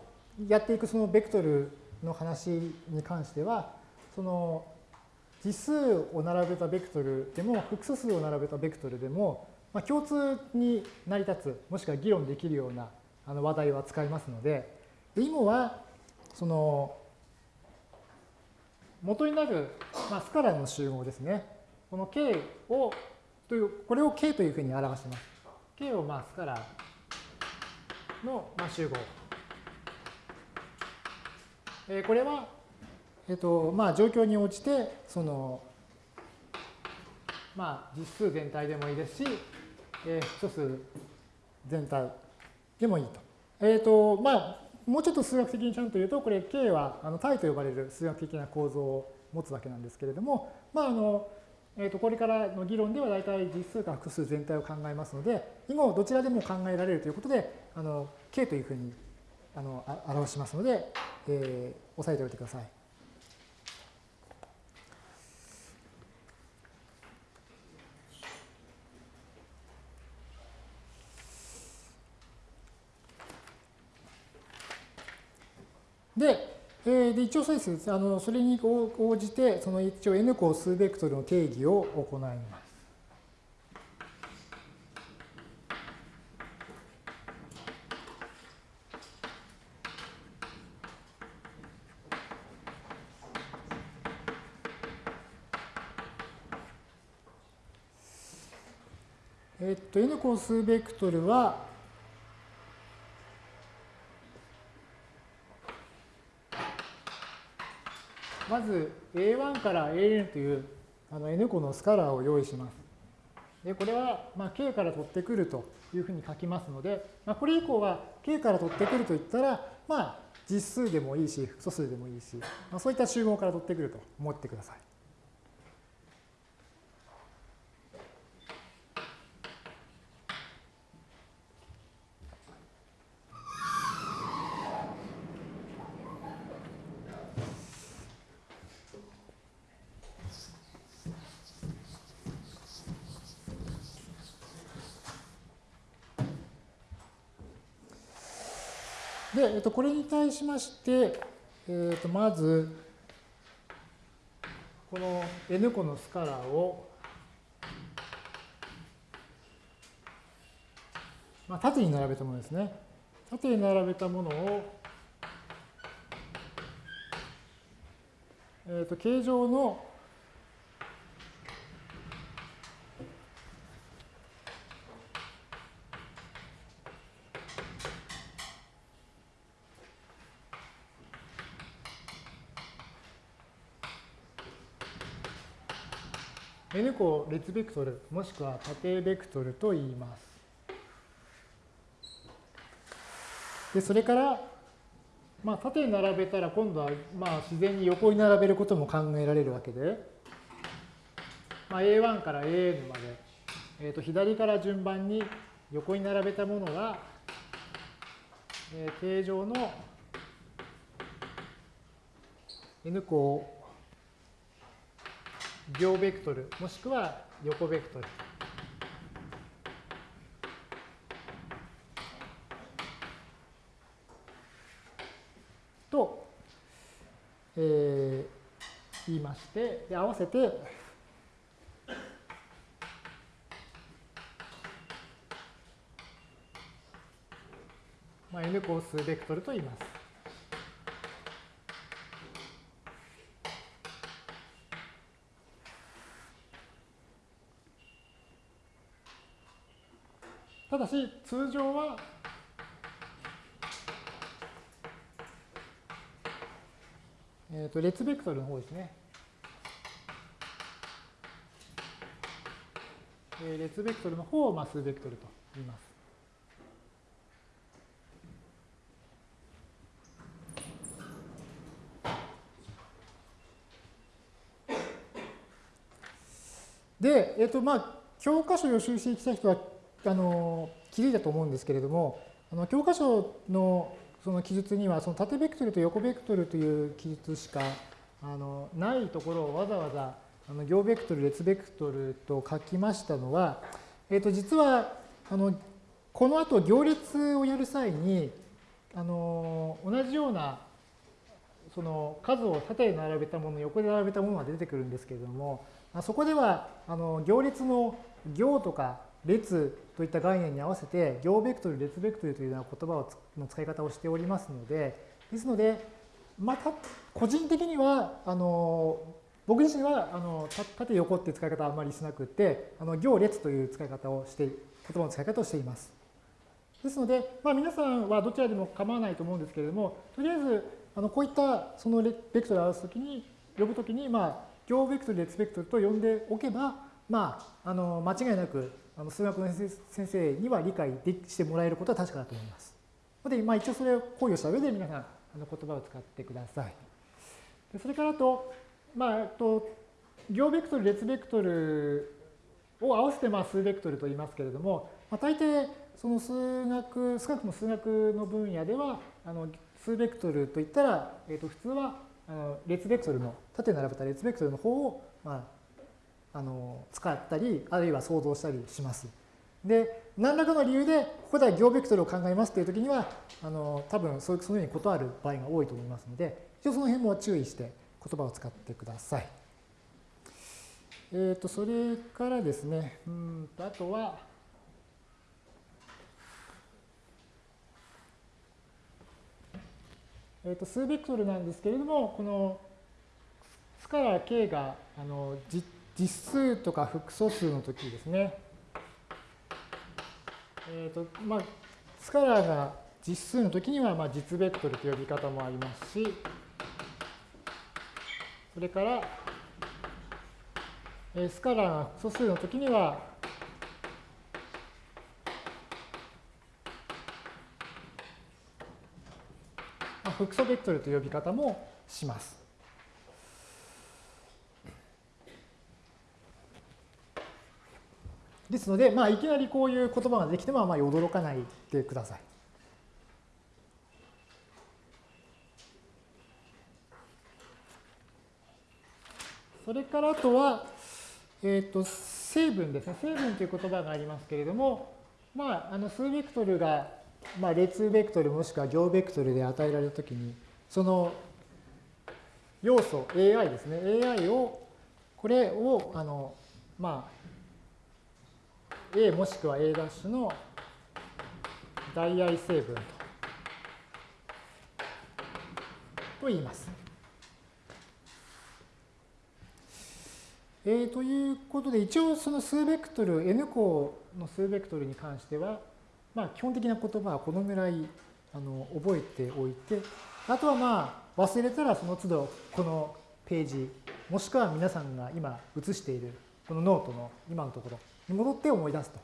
やっていくそのベクトルの話に関しては、その実数を並べたベクトルでも、複素数を並べたベクトルでも、まあ、共通に成り立つ、もしくは議論できるようなあの話題は使いますので、で今は、その、元になる、まあ、スカラの集合ですね。この K を、という、これを K というふうに表します。K をまあスカラの、まあ、集合。えー、これは、えっ、と、まあ、状況に応じて、その、まあ、実数全体でもいいですし、えー、素数全体でもいいと。えっ、と、まあ、もうちょっと数学的にちゃんと言うと、これ K はあの体と呼ばれる数学的な構造を持つわけなんですけれども、まあ、あの、えー、とこれからの議論では大体実数か複数全体を考えますので、以後どちらでも考えられるということで、あの K というふうにあの表しますので、えー、押さえておいてください。で、えー、で一応そうです。あのそれに応じて、その一応 n 項数ベクトルの定義を行います。えっと、n 項数ベクトルは、まず A1 から AN というあの N 個のスカラーを用意します。で、これはまあ K から取ってくるというふうに書きますので、まあ、これ以降は K から取ってくるといったら、まあ実数でもいいし、複素数でもいいし、まあ、そういった集合から取ってくると思ってください。っと、これに対しまして、えっと、まず、この n 個のスカラーを、まあ、縦に並べたものですね。縦に並べたものを、えっと、形状の n 個列ベクトルもしくは縦ベクトルと言います。でそれから、まあ、縦に並べたら今度はまあ自然に横に並べることも考えられるわけで、まあ、A1 から AN まで、えー、と左から順番に横に並べたものが、えー、形状の n 個両ベクトルもしくは横ベクトル。と、えー、言いましてで合わせてまあ、n 個数ベクトルと言います。し、通常は、えっ、ー、と、列ベクトルの方ですね。えー、列ベクトルの方をまあ数ベクトルと言います。で、えっ、ー、とまあ、教科書を予習してきた人はあの気づいたと思うんですけれども、あの教科書のその記述にはその縦ベクトルと横ベクトルという記述しかあのないところをわざわざあの行ベクトル、列ベクトルと書きましたのは、えー、と実はあのこの後行列をやる際にあの同じようなその数を縦に並べたもの、横で並べたものが出てくるんですけれども、そこではあの行列の行とか列といった概念に合わせて行ベクトル、列ベクトルというような言葉をの使い方をしておりますので、ですので、また個人的にはあの僕自身はあの縦横っていう使い方はあまりしなくて、あの行列という使い方をして、言葉の使い方をしています。ですので、まあ、皆さんはどちらでも構わないと思うんですけれども、とりあえずあのこういったそのベクトルを表すときに、呼ぶときに、まあ、行ベクトル、列ベクトルと呼んでおけば、まあ、あの間違いなくあの数学の先生には理解でしてもらえることは確かだと思います。で、まあ、一応それを考慮した上で皆さんあの言葉を使ってください。でそれからと、まあ、と行ベクトル、列ベクトルを合わせてまあ数ベクトルと言いますけれども、まあ、大抵その数学、少なくとも数学の分野では、あの数ベクトルといったら、えー、と普通はあの列ベクトルの、縦に並べた列ベクトルの方を、まあ、あの使ったり、あるいは想像したりします。で、何らかの理由で、ここでは行ベクトルを考えますというときには、あの多分そうそのように断る場合が多いと思いますので、一応その辺も注意して言葉を使ってください。えっ、ー、と、それからですね、うんと、あとは、えー、と数ベクトルなんですけれども、このスカラー K があの実実数とか複素数の時ですね。えーとまあ、スカラーが実数の時にはまあ実ベクトルという呼び方もありますし、それから、えスカラーが複素数の時には複素ベクトルという呼び方もします。ですので、まあ、いきなりこういう言葉ができてもあまり驚かないでください。それからあとは、えっ、ー、と、成分ですね。成分という言葉がありますけれども、まあ、あの数ベクトルがまあ、列ベクトルもしくは行ベクトルで与えられたときに、その要素 AI ですね。AI を、これを、あの、まあ、A もしくは A' の代愛成分とと言います。えー、ということで、一応その数ベクトル、N 項の数ベクトルに関しては、まあ、基本的な言葉はこのぐらいあの覚えておいて、あとはまあ忘れたらその都度このページ、もしくは皆さんが今写しているこのノートの今のところに戻って思い出すと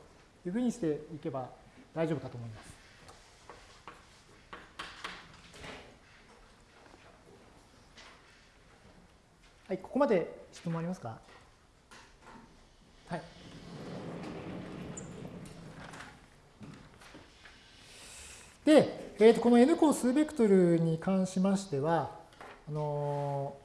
いうふうにしていけば大丈夫かと思います。はい、ここまで質問ありますか？はい。で、えー、とこの n 項数ベクトルに関しましては、あの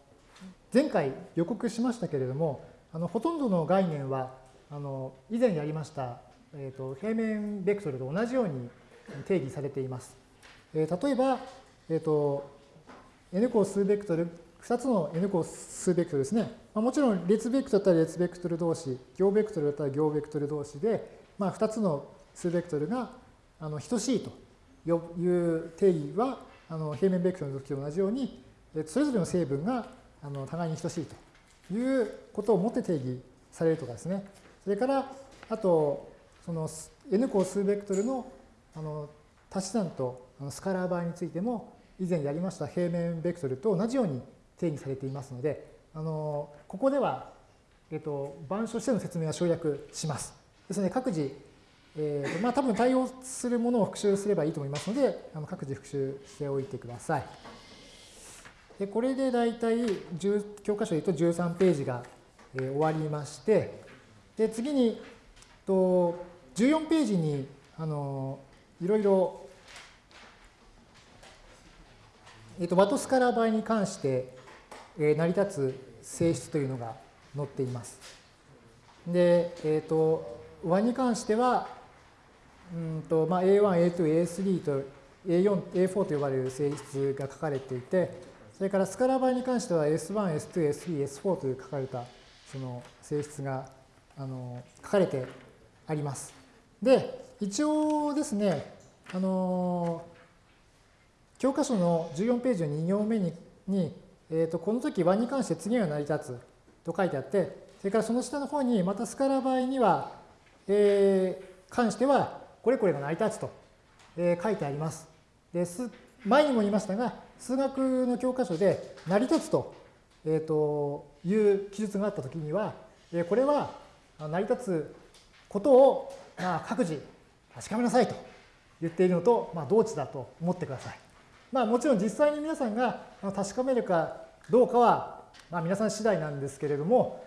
ー、前回予告しましたけれども、あのほとんどの概念はあの以前やりました、えー、と平面ベクトルと同じように定義されています。えー、例えば、えーと、n 項数ベクトル、2つの n 項数ベクトルですね。まあ、もちろん列ベクトルだったら列ベクトル同士、行ベクトルだったら行ベクトル同士で、まあ、2つの数ベクトルがあの等しいという定義はあの平面ベクトルの時と同じように、それぞれの成分があの互いに等しいということをもって定義されるとかですね。それから、あと、その n 項数ベクトルのあの足し算とスカラー場合についても、以前やりました平面ベクトルと同じように定義されていますので、あのここでは、えっと、板書しての説明は省略します。ですので、各自えーとまあ、多分対応するものを復習すればいいと思いますので、あの各自復習しておいてください。でこれで大体教科書で言うと13ページが、えー、終わりまして、で次にと14ページにあのいろいろ、えーと、ワトスカラー場合に関して、えー、成り立つ性質というのが載っています。で、えっ、ー、と、和に関しては、うんとまあ、A1、A2、A3 と A4、A4 と呼ばれる性質が書かれていて、それからスカラー場合に関しては S1、S2、S3、S4 という書かれたその性質があの書かれてあります。で、一応ですね、あの教科書の14ページの2行目にに、えー、とこの時和に関して次は成り立つと書いてあって、それからその下の方にまたスカラ場合には、えー、関してはこれこれが成り立つと、えー、書いてあります。で前にも言いましたが、数学の教科書で成り立つと,、えー、という記述があったときには、えー、これは成り立つことを、まあ、各自確かめなさいと言っているのと、まあ、同値だと思ってください。まあ、もちろん実際に皆さんが確かめるかどうかは、まあ、皆さん次第なんですけれども、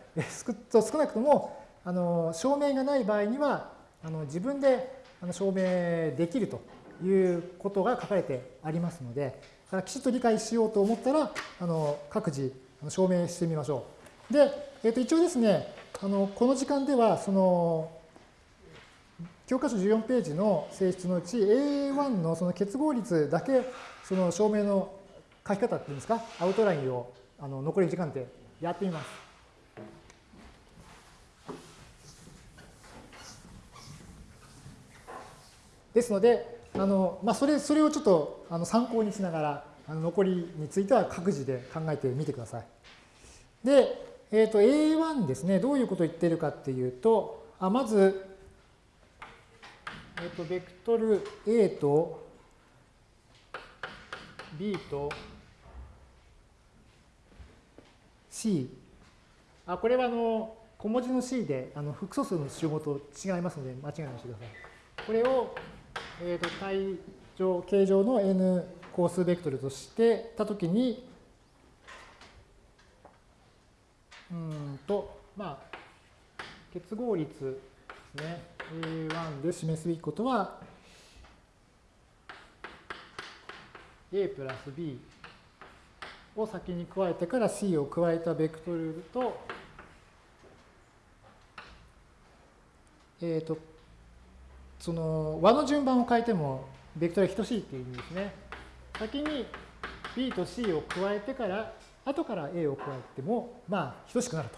少なくともあの証明がない場合にはあの自分で証明できるということが書かれてありますので、きちっと理解しようと思ったら、あの各自証明してみましょう。で、えー、と一応ですね、あのこの時間では、その教科書14ページの性質のうち A1 のその結合率だけその証明の書き方っていうんですか、アウトラインをあの残り時間でやってみます。ですので、あのまあ、それそれをちょっとあの参考にしながら、あの残りについては各自で考えてみてください。で、えー、と A1 ですね、どういうことを言っているかっていうと、あまず、えっ、ー、と、ベクトル A と B と C。あ、これはあの小文字の C であの複素数の集合と違いますので、間違いないしてください。これをえーと、体上、形状の n 個数ベクトルとしてたときに、うんと、まあ、結合率ですね、A1 で示すべきことは、A プラス B を先に加えてから C を加えたベクトルと、えっ、ー、と、その和の順番を変えてもベクトルは等しいっていう意味ですね。先に B と C を加えてから後から A を加えてもまあ等しくなる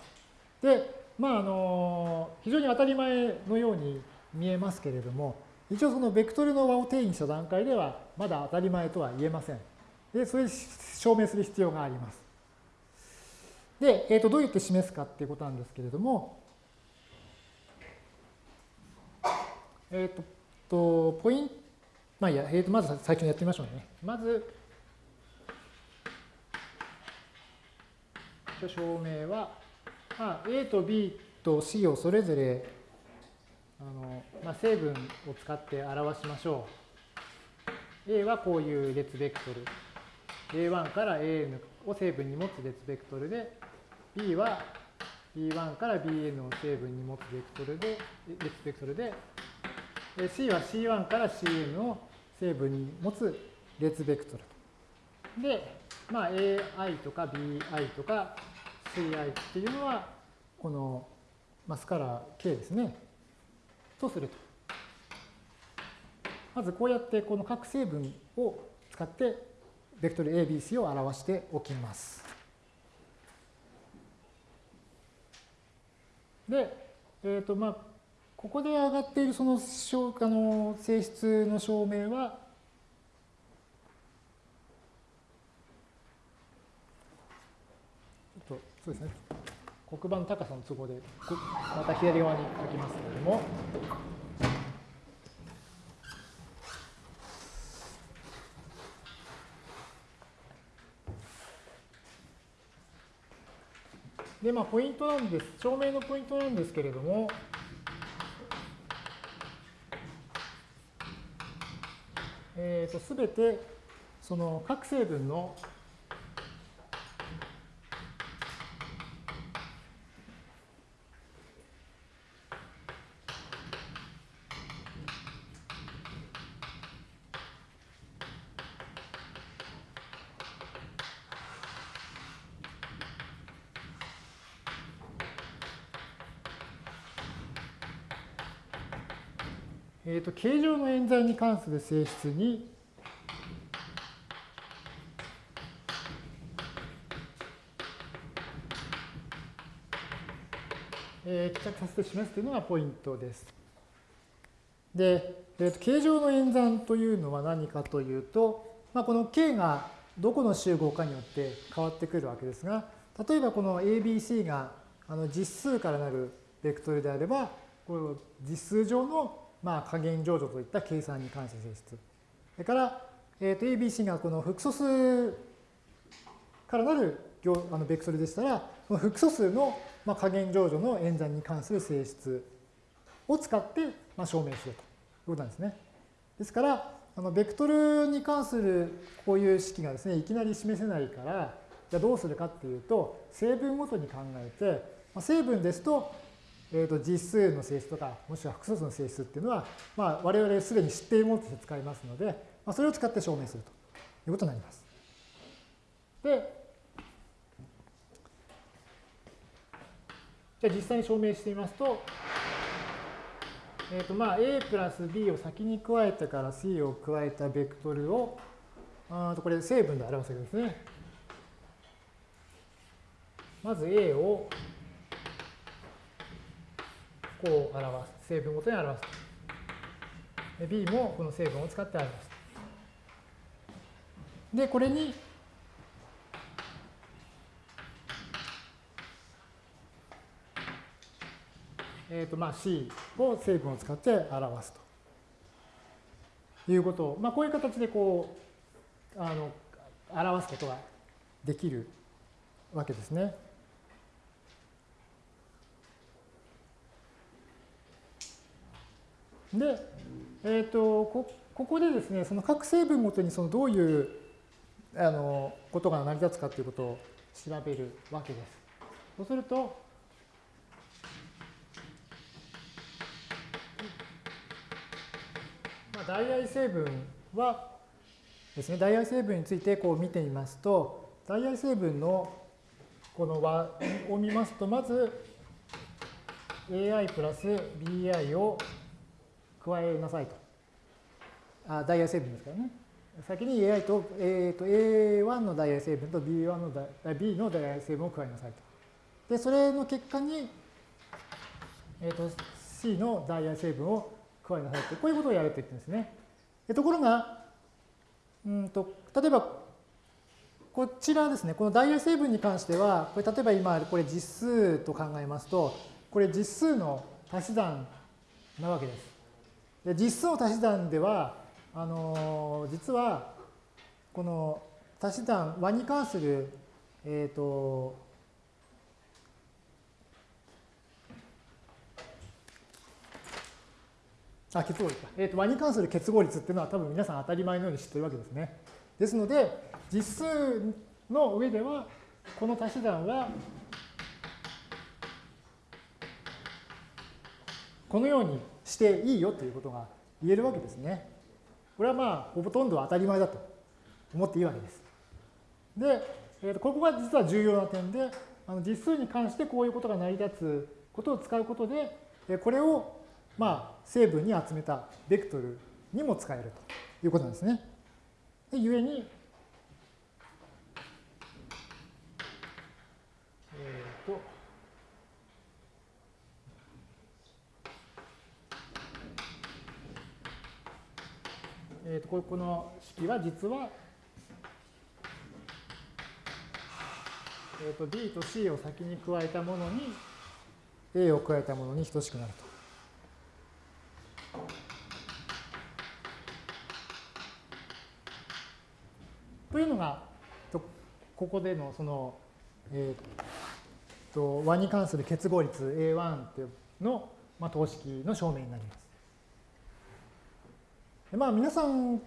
と。でまああの非常に当たり前のように見えますけれども一応そのベクトルの和を定義した段階ではまだ当たり前とは言えません。でそれを証明する必要があります。で、えー、とどうやって示すかっていうことなんですけれどもえっ、ー、と、ポイント、まあいや、えー、とまず最初にやってみましょうね。まず、証明は、まあ、A と B と C をそれぞれあの、まあ、成分を使って表しましょう。A はこういう列ベクトル。A1 から AN を成分に持つ列ベクトルで、B は B1 から BN を成分に持つベクトルで、列ベクトルで、C は C1 から CN を成分に持つ列ベクトル。で、まあ、AI とか BI とか CI っていうのは、このマスカラ K ですね。とすると。まずこうやってこの各成分を使ってベクトル ABC を表しておきます。で、えっ、ー、と、まあ、ここで上がっているそのあの性質の証明は、ちょっとそうですね、黒板高さの都合で、また左側に書きますけれども、で、まあ、ポイントなんです、証明のポイントなんですけれども、えー、と全てその各成分のえー、と形状の演算に関する性質にえー、帰着させて示すというのがポイントです。で、えー、と形状の演算というのは何かというと、まあ、この K がどこの集合かによって変わってくるわけですが、例えばこの ABC があの実数からなるベクトルであれば、この実数上のまあ、加減乗除といった計算に関する性質。それから、えー、と ABC がこの複素数からなるあのベクトルでしたら、その複素数のまあ加減乗除の演算に関する性質を使ってまあ証明しようということなんですね。ですから、あのベクトルに関するこういう式がですね、いきなり示せないから、じゃあどうするかっていうと、成分ごとに考えて、まあ、成分ですと、えー、と実数の性質とか、もしくは複素数の性質っていうのは、まあ、我々すでに知っているものとして使いますので、まあ、それを使って証明するということになります。で、じゃあ実際に証明してみますと、えーとまあ、A プラス B を先に加えてから C を加えたベクトルを、あとこれ成分で表すわけですね。まず A をこう表す。成分ごとに表す。B もこの成分を使って表す。で、これに、えっ、ー、と、まあ C を成分を使って表す。ということを、まあこういう形でこう、あの、表す。ことができるわけです。ね。で、えーと、こここでですね、その各成分ごとにそのどういうあのことが成り立つかということを調べるわけです。そうすると、まあ、代替成分はですね、代替成分についてこう見てみますと、代替成分のこの和を見ますと、まず ai プラス bi を加えなさいと。あダイヤ成分ですからね。先に AI と,、えー、と A1 のダイヤ成分と B1 のダ B のダイヤ成分を加えなさいと。で、それの結果に、えー、と C のダイヤ成分を加えなさいと。こういうことをやると言ってるんですね。ところが、うんと、例えば、こちらですね、このダイヤ成分に関しては、これ例えば今、これ実数と考えますと、これ実数の足し算なわけです。実数の足し算では、あの実はこの足し算和に関する、えっ、ー、とあ結合率か、えーと、和に関する結合率っていうのは多分皆さん当たり前のように知ってるわけですね。ですので実数の上ではこの足し算はこのようにしていいよということが言えるわけですね。これはまあほとんど当たり前だと思っていいわけです。で、えー、とここが実は重要な点であの実数に関してこういうことが成り立つことを使うことでこれをまあ成分に集めたベクトルにも使えるということなんですね。で、故にえー、とこの式は実は、えー、と B と C を先に加えたものに A を加えたものに等しくなると。というのが、ここでのその、えー、と和に関する結合率 A1 の、まあ、等式の証明になります。まあ皆さん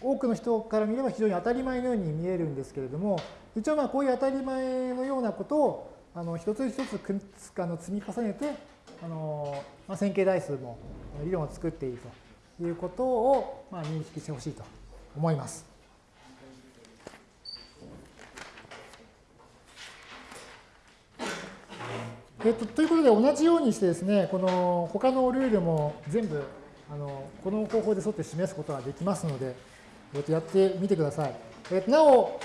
多くの人から見れば非常に当たり前のように見えるんですけれども、一応まあこういう当たり前のようなことをあの一つ一つくつあの積み重ねて、あのまあ、線形代数も理論を作っているということをまあ認識してほしいと思います。えっと、ということで同じようにしてですね、この他のルールも全部あのこの方法で沿って示すことができますので、えっと、やってみてください。え、なお、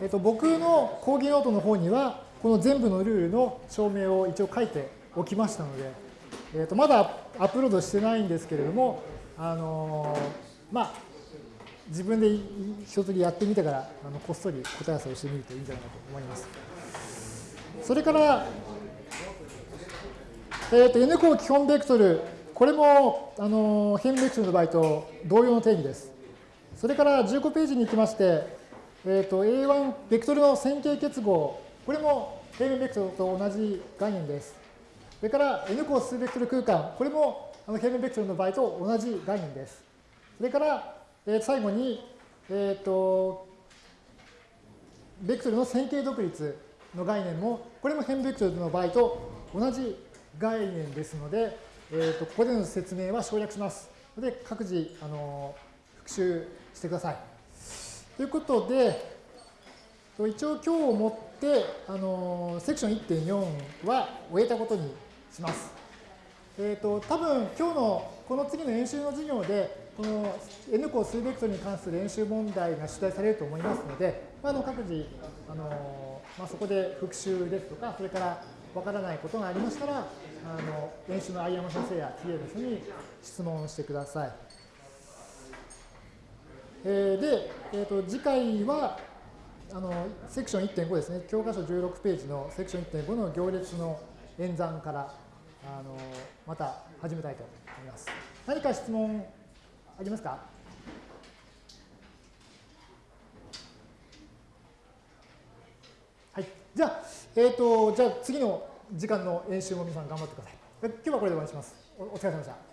えっと、僕の講義ノートの方には、この全部のルールの証明を一応書いておきましたので、えっと、まだアップロードしてないんですけれども、あのまあ、自分で一つやってみてからあのこっそり答え合わせをしてみるといいんじゃないかと思います。それから、えっ、ー、と、N 項基本ベクトル、これも、あの、変ベクトルの場合と同様の定義です。それから15ページに行きまして、えっ、ー、と、A1 ベクトルの線形結合、これも平面ベクトルと同じ概念です。それから N 項数ベクトル空間、これもあの平面ベクトルの場合と同じ概念です。それから、えー、最後に、えっ、ー、と、ベクトルの線形独立の概念も、これも変ベクトルの場合と同じ概念ですので、えー、とここでの説明は省略します。で、各自、あの復習してください。ということで、一応今日をもって、あのセクション1.4は終えたことにします。えっ、ー、と、多分今日のこの次の演習の授業で、この N 項数ベクトルに関する演習問題が出題されると思いますので、まあ、の各自、あのまあ、そこで復習ですとか、それからわからないことがありましたら、あの練習の相山先生や TA の人に質問してください。えー、で、えーと、次回はあのセクション1.5ですね、教科書16ページのセクション1.5の行列の演算からあのまた始めたいと思います。何か質問ありますか？はい。じゃあ、えっ、ー、と、じゃあ次の時間の演習も皆さん頑張ってください。今日はこれで終わりします。お疲れ様でした。